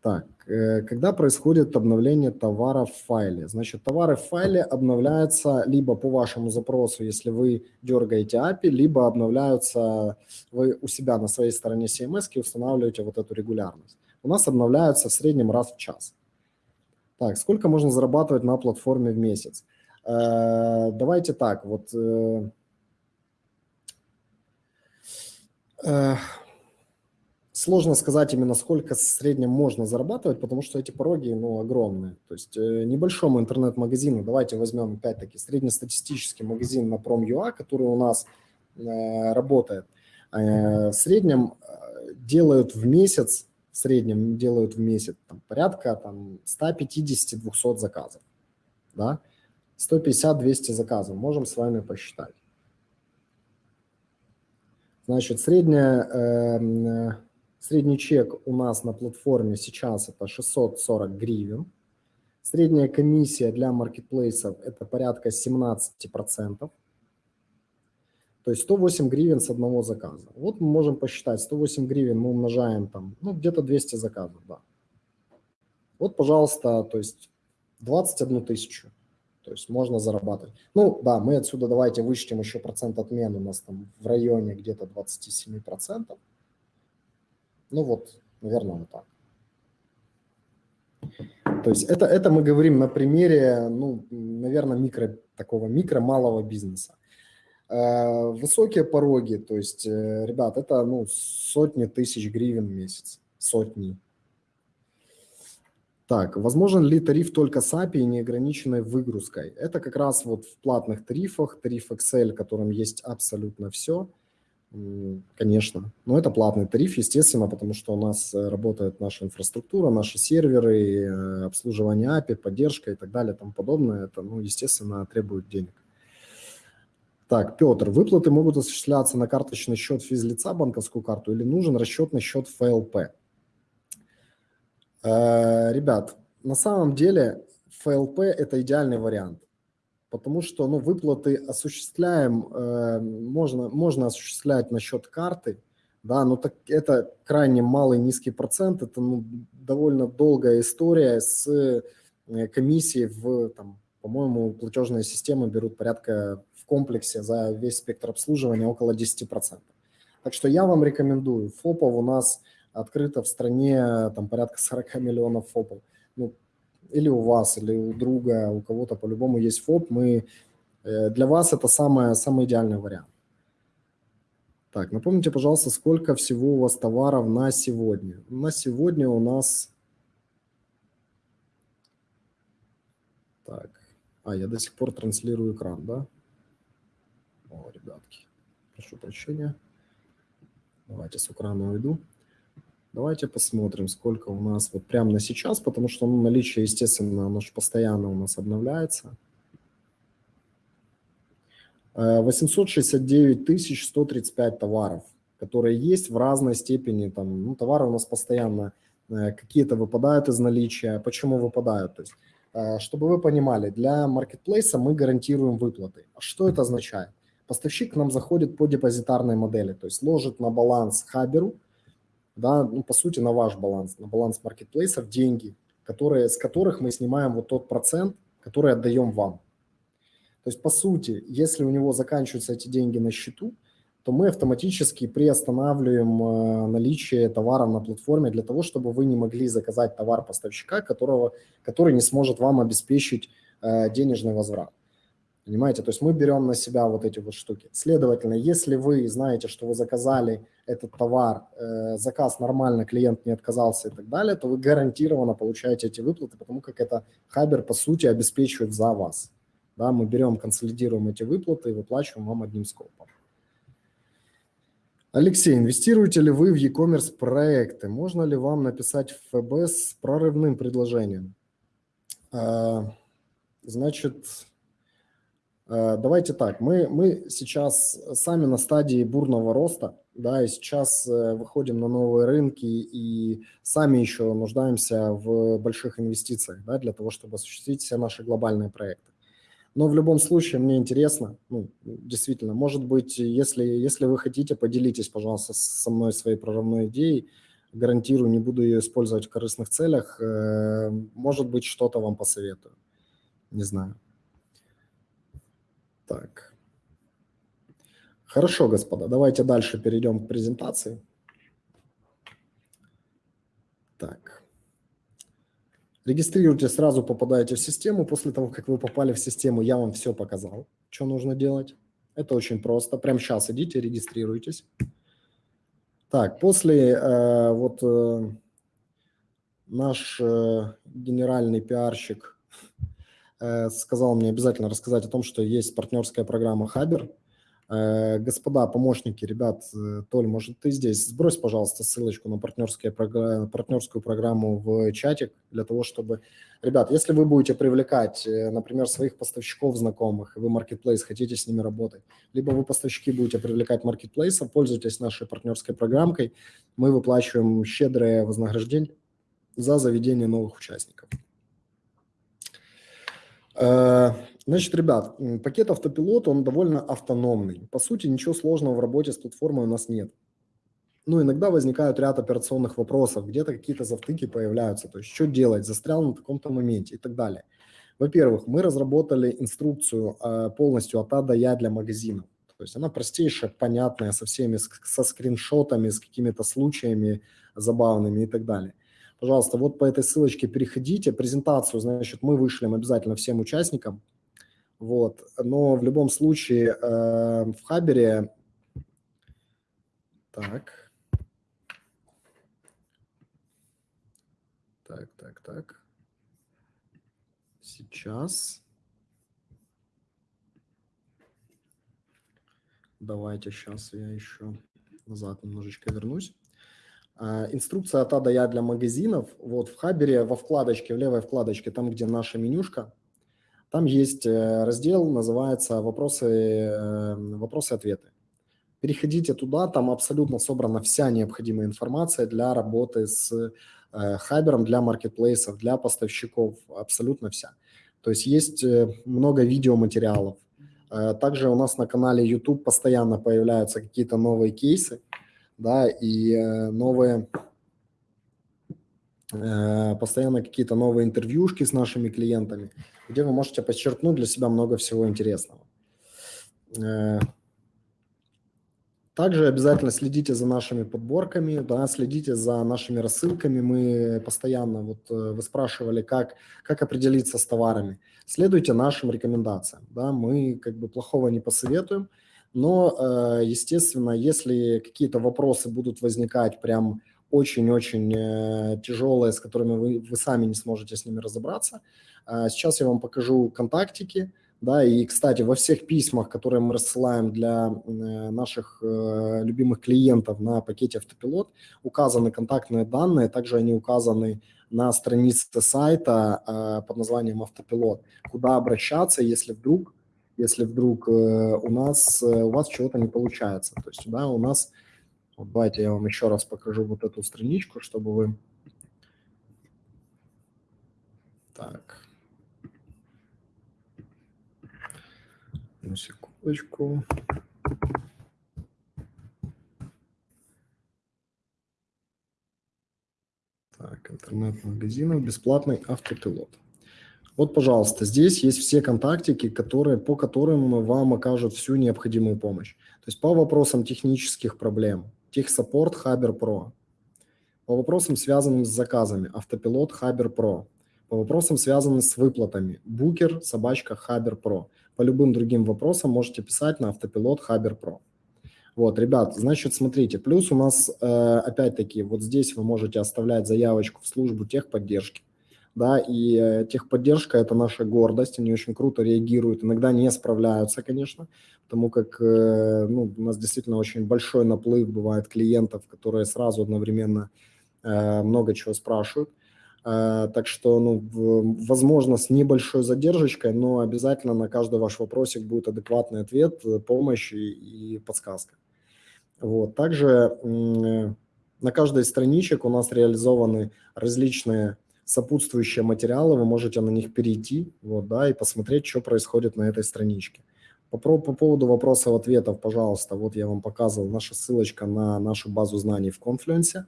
Speaker 1: Так, э, когда происходит обновление товара в файле? Значит, товары в файле обновляются либо по вашему запросу, если вы дергаете API, либо обновляются вы у себя на своей стороне CMS и устанавливаете вот эту регулярность. У нас обновляются в среднем раз в час. Так, сколько можно зарабатывать на платформе в месяц? Э, давайте так, вот... Сложно сказать именно сколько в среднем можно зарабатывать, потому что эти пороги ну, огромные. То есть э, небольшому интернет-магазину, давайте возьмем опять-таки среднестатистический магазин на Prom.ua, который у нас э, работает, э, в среднем э, делают в месяц, в среднем делают в месяц там, порядка там, 150-200 заказов. Да? 150-200 заказов, можем с вами посчитать. Значит, средняя э, Средний чек у нас на платформе сейчас это 640 гривен. Средняя комиссия для маркетплейсов это порядка 17%. То есть 108 гривен с одного заказа. Вот мы можем посчитать, 108 гривен мы умножаем там, ну, где-то 200 заказов, да. Вот, пожалуйста, то есть 21 тысячу. То есть можно зарабатывать. Ну, да, мы отсюда давайте вычтем еще процент отмен. У нас там в районе где-то 27%. Ну вот, наверное, вот так. То есть это, это мы говорим на примере, ну, наверное, микро, такого микро-малого бизнеса. Э, высокие пороги, то есть, э, ребят, это ну, сотни тысяч гривен в месяц, сотни. Так, возможен ли тариф только с API и неограниченной выгрузкой? Это как раз вот в платных тарифах, тариф Excel, в котором есть абсолютно все – Конечно. Но это платный тариф, естественно, потому что у нас э, работает наша инфраструктура, наши серверы, э, обслуживание API, поддержка и так далее тому подобное. Это, ну, естественно, требует денег. Так, Петр, выплаты могут осуществляться на карточный счет физлица, банковскую карту, или нужен расчетный счет ФЛП? Э, ребят, на самом деле ФЛП – это идеальный вариант потому что ну, выплаты осуществляем, э, можно, можно осуществлять на счет карты, да, но так это крайне малый низкий процент, это ну, довольно долгая история с э, комиссией в, по-моему, платежные системы берут порядка в комплексе за весь спектр обслуживания около 10%. Так что я вам рекомендую, ФОПов у нас открыто в стране там порядка 40 миллионов ФОПов. Ну, или у вас, или у друга, у кого-то по-любому есть ФОП, мы, э, для вас это самое, самый идеальный вариант. Так, напомните, пожалуйста, сколько всего у вас товаров на сегодня? На сегодня у нас... Так, а, я до сих пор транслирую экран, да? О, ребятки, прошу прощения. Давайте с экрана уйду. Давайте посмотрим, сколько у нас вот прямо на сейчас, потому что ну, наличие, естественно, оно же постоянно у нас обновляется. 869 э, 135 товаров, которые есть в разной степени. Там, ну, товары у нас постоянно э, какие-то выпадают из наличия. Почему выпадают? То есть, э, чтобы вы понимали, для маркетплейса мы гарантируем выплаты. А что это означает? Поставщик к нам заходит по депозитарной модели, то есть ложит на баланс хаберу, да, ну, по сути, на ваш баланс, на баланс маркетплейсов деньги, которые, с которых мы снимаем вот тот процент, который отдаем вам. То есть, по сути, если у него заканчиваются эти деньги на счету, то мы автоматически приостанавливаем э, наличие товара на платформе для того, чтобы вы не могли заказать товар поставщика, которого, который не сможет вам обеспечить э, денежный возврат. Понимаете? То есть мы берем на себя вот эти вот штуки. Следовательно, если вы знаете, что вы заказали этот товар, э, заказ нормально, клиент не отказался и так далее, то вы гарантированно получаете эти выплаты, потому как это Хабер, по сути, обеспечивает за вас. Да, мы берем, консолидируем эти выплаты и выплачиваем вам одним скопом. Алексей, инвестируете ли вы в e-commerce проекты? Можно ли вам написать в ФБ с прорывным предложением? А, значит, давайте так, мы, мы сейчас сами на стадии бурного роста, да, и сейчас э, выходим на новые рынки и сами еще нуждаемся в больших инвестициях, да, для того, чтобы осуществить все наши глобальные проекты. Но в любом случае мне интересно, ну, действительно, может быть, если, если вы хотите, поделитесь, пожалуйста, со мной своей прорывной идеей. Гарантирую, не буду ее использовать в корыстных целях. Э, может быть, что-то вам посоветую. Не знаю. Так. Хорошо, господа, давайте дальше перейдем к презентации. Так. Регистрируйтесь, сразу попадаете в систему. После того, как вы попали в систему, я вам все показал, что нужно делать. Это очень просто. Прямо сейчас идите, регистрируйтесь. Так, после э, вот э, наш э, генеральный пиарщик сказал мне обязательно рассказать о том, что есть партнерская программа Хабер. Э, господа помощники, ребят, э, Толь, может, ты здесь? Сбрось, пожалуйста, ссылочку на партнерскую программу в чатик для того, чтобы... Ребят, если вы будете привлекать, э, например, своих поставщиков знакомых, вы Marketplace хотите с ними работать, либо вы поставщики будете привлекать Marketplace, пользуйтесь нашей партнерской программкой, мы выплачиваем щедрое вознаграждение за заведение новых участников. Значит, ребят, пакет автопилот, он довольно автономный. По сути, ничего сложного в работе с платформой у нас нет. Ну, иногда возникают ряд операционных вопросов, где-то какие-то завтыки появляются, то есть что делать, застрял на таком-то моменте и так далее. Во-первых, мы разработали инструкцию э, полностью от А до Я для магазинов. То есть она простейшая, понятная, со всеми, со скриншотами, с какими-то случаями забавными и так далее. Пожалуйста, вот по этой ссылочке переходите. Презентацию, значит, мы вышлем обязательно всем участникам. Вот. Но в любом случае э, в Хабере... Так. Так, так, так. Сейчас. Давайте сейчас я еще назад немножечко вернусь. Э, инструкция от А Я для магазинов. Вот в Хабере во вкладочке, в левой вкладочке, там, где наша менюшка, там есть э, раздел, называется «Вопросы, э, вопросы-ответы». Переходите туда, там абсолютно собрана вся необходимая информация для работы с э, хабером, для маркетплейсов, для поставщиков, абсолютно вся. То есть есть много видеоматериалов. Также у нас на канале YouTube постоянно появляются какие-то новые кейсы, да, и новые Э, постоянно какие-то новые интервьюшки с нашими клиентами, где вы можете подчеркнуть для себя много всего интересного. Э, также обязательно следите за нашими подборками, да, следите за нашими рассылками. Мы постоянно, вот э, вы спрашивали, как, как определиться с товарами. Следуйте нашим рекомендациям. Да, мы как бы плохого не посоветуем, но, естественно, если какие-то вопросы будут возникать прям очень-очень э, тяжелые, с которыми вы, вы сами не сможете с ними разобраться. А сейчас я вам покажу контактики, да, и, кстати, во всех письмах, которые мы рассылаем для э, наших э, любимых клиентов на пакете автопилот, указаны контактные данные, также они указаны на странице сайта под названием автопилот, куда обращаться, если вдруг, если вдруг э, у нас, э, у вас чего-то не получается. То есть, да, у нас, вот давайте я вам еще раз покажу вот эту страничку, чтобы вы... Так. Одну секундочку. Так, интернет-магазинов, бесплатный автопилот. Вот, пожалуйста, здесь есть все контактики, которые, по которым вам окажут всю необходимую помощь. То есть по вопросам технических проблем, техсаппорт Хабер Про, по вопросам, связанным с заказами, автопилот Хабер Про, по вопросам, связанным с выплатами, букер, собачка Хабер Про. По любым другим вопросам можете писать на автопилот Хабер Про. Вот, ребят, значит, смотрите, плюс у нас, э, опять-таки, вот здесь вы можете оставлять заявочку в службу техподдержки, да, и э, техподдержка – это наша гордость, они очень круто реагируют, иногда не справляются, конечно, потому как э, ну, у нас действительно очень большой наплыв бывает клиентов, которые сразу одновременно много чего спрашивают, так что, ну, возможно, с небольшой задержкой, но обязательно на каждый ваш вопросик будет адекватный ответ, помощь и, и подсказка. Вот. Также на каждой страничек у нас реализованы различные сопутствующие материалы, вы можете на них перейти вот, да, и посмотреть, что происходит на этой страничке. По, по поводу вопросов-ответов, пожалуйста, вот я вам показывал наша ссылочка на нашу базу знаний в Confluence.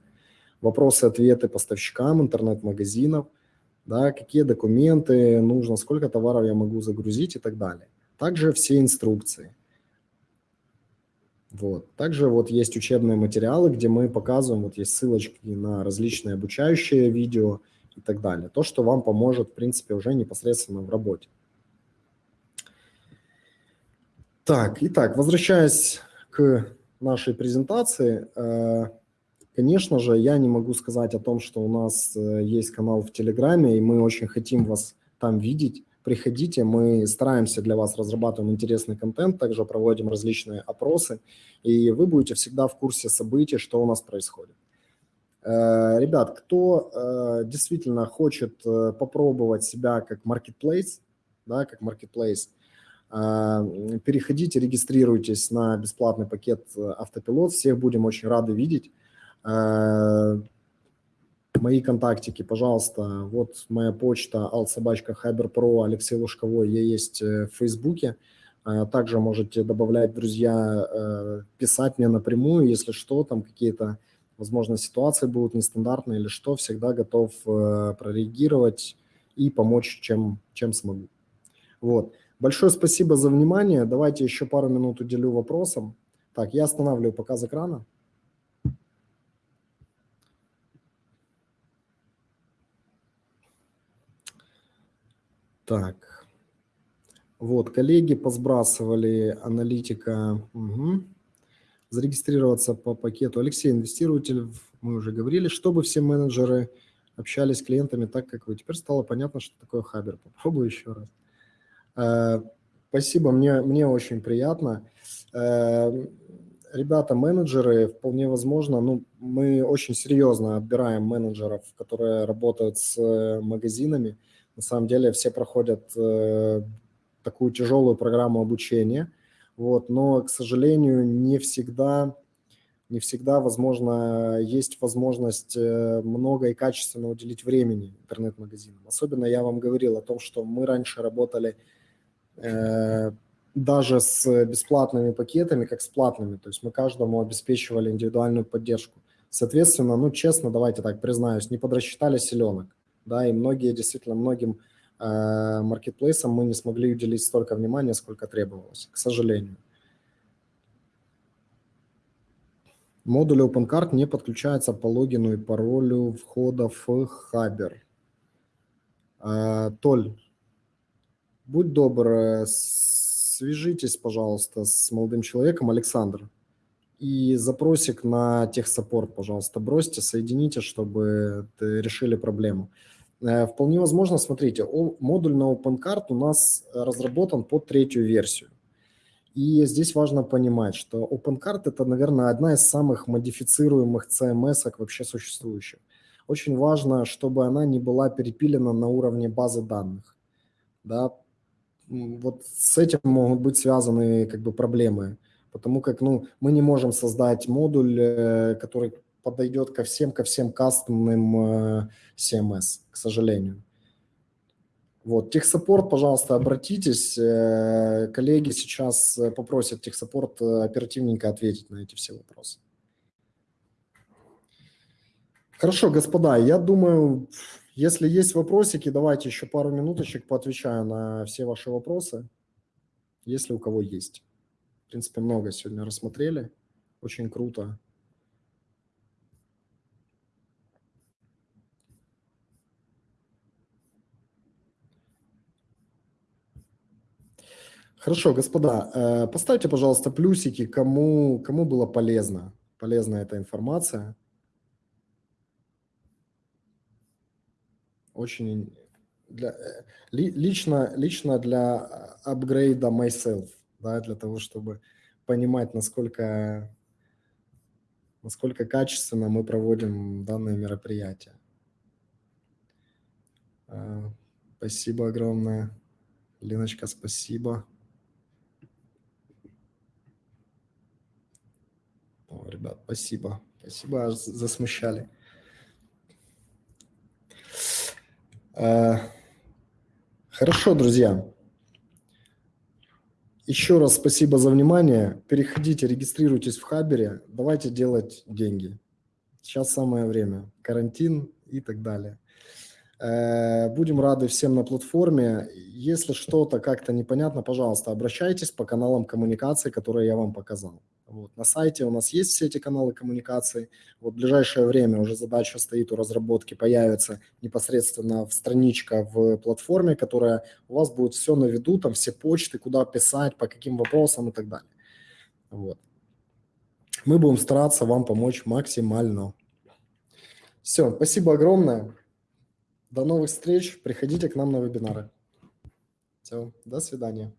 Speaker 1: Вопросы-ответы поставщикам интернет-магазинов, да, какие документы нужно, сколько товаров я могу загрузить и так далее. Также все инструкции. Вот. Также вот есть учебные материалы, где мы показываем, вот есть ссылочки на различные обучающие видео и так далее. То, что вам поможет, в принципе, уже непосредственно в работе. Так, итак, возвращаясь к нашей презентации, э, конечно же, я не могу сказать о том, что у нас э, есть канал в Телеграме, и мы очень хотим вас там видеть приходите, мы стараемся для вас, разрабатываем интересный контент, также проводим различные опросы, и вы будете всегда в курсе событий, что у нас происходит. Э, ребят, кто э, действительно хочет э, попробовать себя как marketplace, да, как marketplace, переходите, регистрируйтесь на бесплатный пакет автопилот, всех будем очень рады видеть мои контактики, пожалуйста, вот моя почта alsobachka Pro Алексей Лужковой, я есть в Фейсбуке. Также можете добавлять, друзья, писать мне напрямую, если что, там какие-то, возможно, ситуации будут нестандартные или что, всегда готов э, прореагировать и помочь, чем, чем смогу. Вот. Большое спасибо за внимание. Давайте еще пару минут уделю вопросам. Так, я останавливаю показ экрана. Так. Вот, коллеги посбрасывали аналитика. Угу. Зарегистрироваться по пакету. Алексей, инвестируйте, мы уже говорили, чтобы все менеджеры общались с клиентами так, как вы. Теперь стало понятно, что такое Хабер. Попробую еще раз. Э, спасибо, мне, мне очень приятно. Э, ребята, менеджеры, вполне возможно, ну, мы очень серьезно отбираем менеджеров, которые работают с э, магазинами. На самом деле все проходят такую тяжелую программу обучения, вот, но, к сожалению, не всегда, не всегда, возможно, есть возможность э, много и качественно уделить времени интернет-магазинам. Особенно я вам говорил о том, что мы раньше работали э, даже с бесплатными пакетами, как с платными, то есть мы каждому обеспечивали индивидуальную поддержку. Соответственно, ну, честно, давайте так признаюсь, не подрасчитали селенок да, и многие, действительно, многим маркетплейсам мы не смогли уделить столько внимания, сколько требовалось, к сожалению. Модуль OpenCard не подключается по логину и паролю входа в Хабер. Э, Толь, будь добр, свяжитесь, пожалуйста, с молодым человеком, Александр, и запросик на техсаппорт, пожалуйста, бросьте, соедините, чтобы решили проблему. Э, вполне возможно, смотрите, модуль на OpenCard у нас разработан под третью версию. И здесь важно понимать, что OpenCard – это, наверное, одна из самых модифицируемых CMS вообще существующих. Очень важно, чтобы она не была перепилена на уровне базы данных. Да? Вот с этим могут быть связаны как бы, проблемы, потому как ну, мы не можем создать модуль, э, который подойдет ко всем, ко всем кастомным э, CMS, к сожалению. Вот, техсаппорт, пожалуйста, обратитесь. Э, коллеги сейчас э, попросят техсаппорт оперативненько ответить на эти все вопросы. Хорошо, господа, я думаю, если есть вопросики, давайте еще пару минуточек поотвечаю на все ваши вопросы, если у кого есть. В принципе, много сегодня рассмотрели. Очень круто. Хорошо, господа, э, поставьте, пожалуйста, плюсики, кому, кому было полезно, полезна эта информация. Очень для, э, лично, лично для апгрейда myself, да, для того, чтобы понимать, насколько, насколько качественно мы проводим данное мероприятие. Э, спасибо огромное. Леночка, спасибо. Ребят, спасибо. Спасибо, аж засмущали. Э, хорошо, друзья. Еще раз спасибо за внимание. Переходите, регистрируйтесь в Хабере. Давайте делать деньги. Сейчас самое время. Карантин и так далее. Э, будем рады всем на платформе. Если что-то как-то непонятно, пожалуйста, обращайтесь по каналам коммуникации, которые я вам показал. Вот. На сайте у нас есть все эти каналы коммуникации. Вот в ближайшее время уже задача стоит у разработки, появится непосредственно в страничка в платформе, которая у вас будет все на виду, там все почты, куда писать, по каким вопросам и так далее. Вот. Мы будем стараться вам помочь максимально. Все, спасибо огромное. До новых встреч. Приходите к нам на вебинары. Все, до свидания.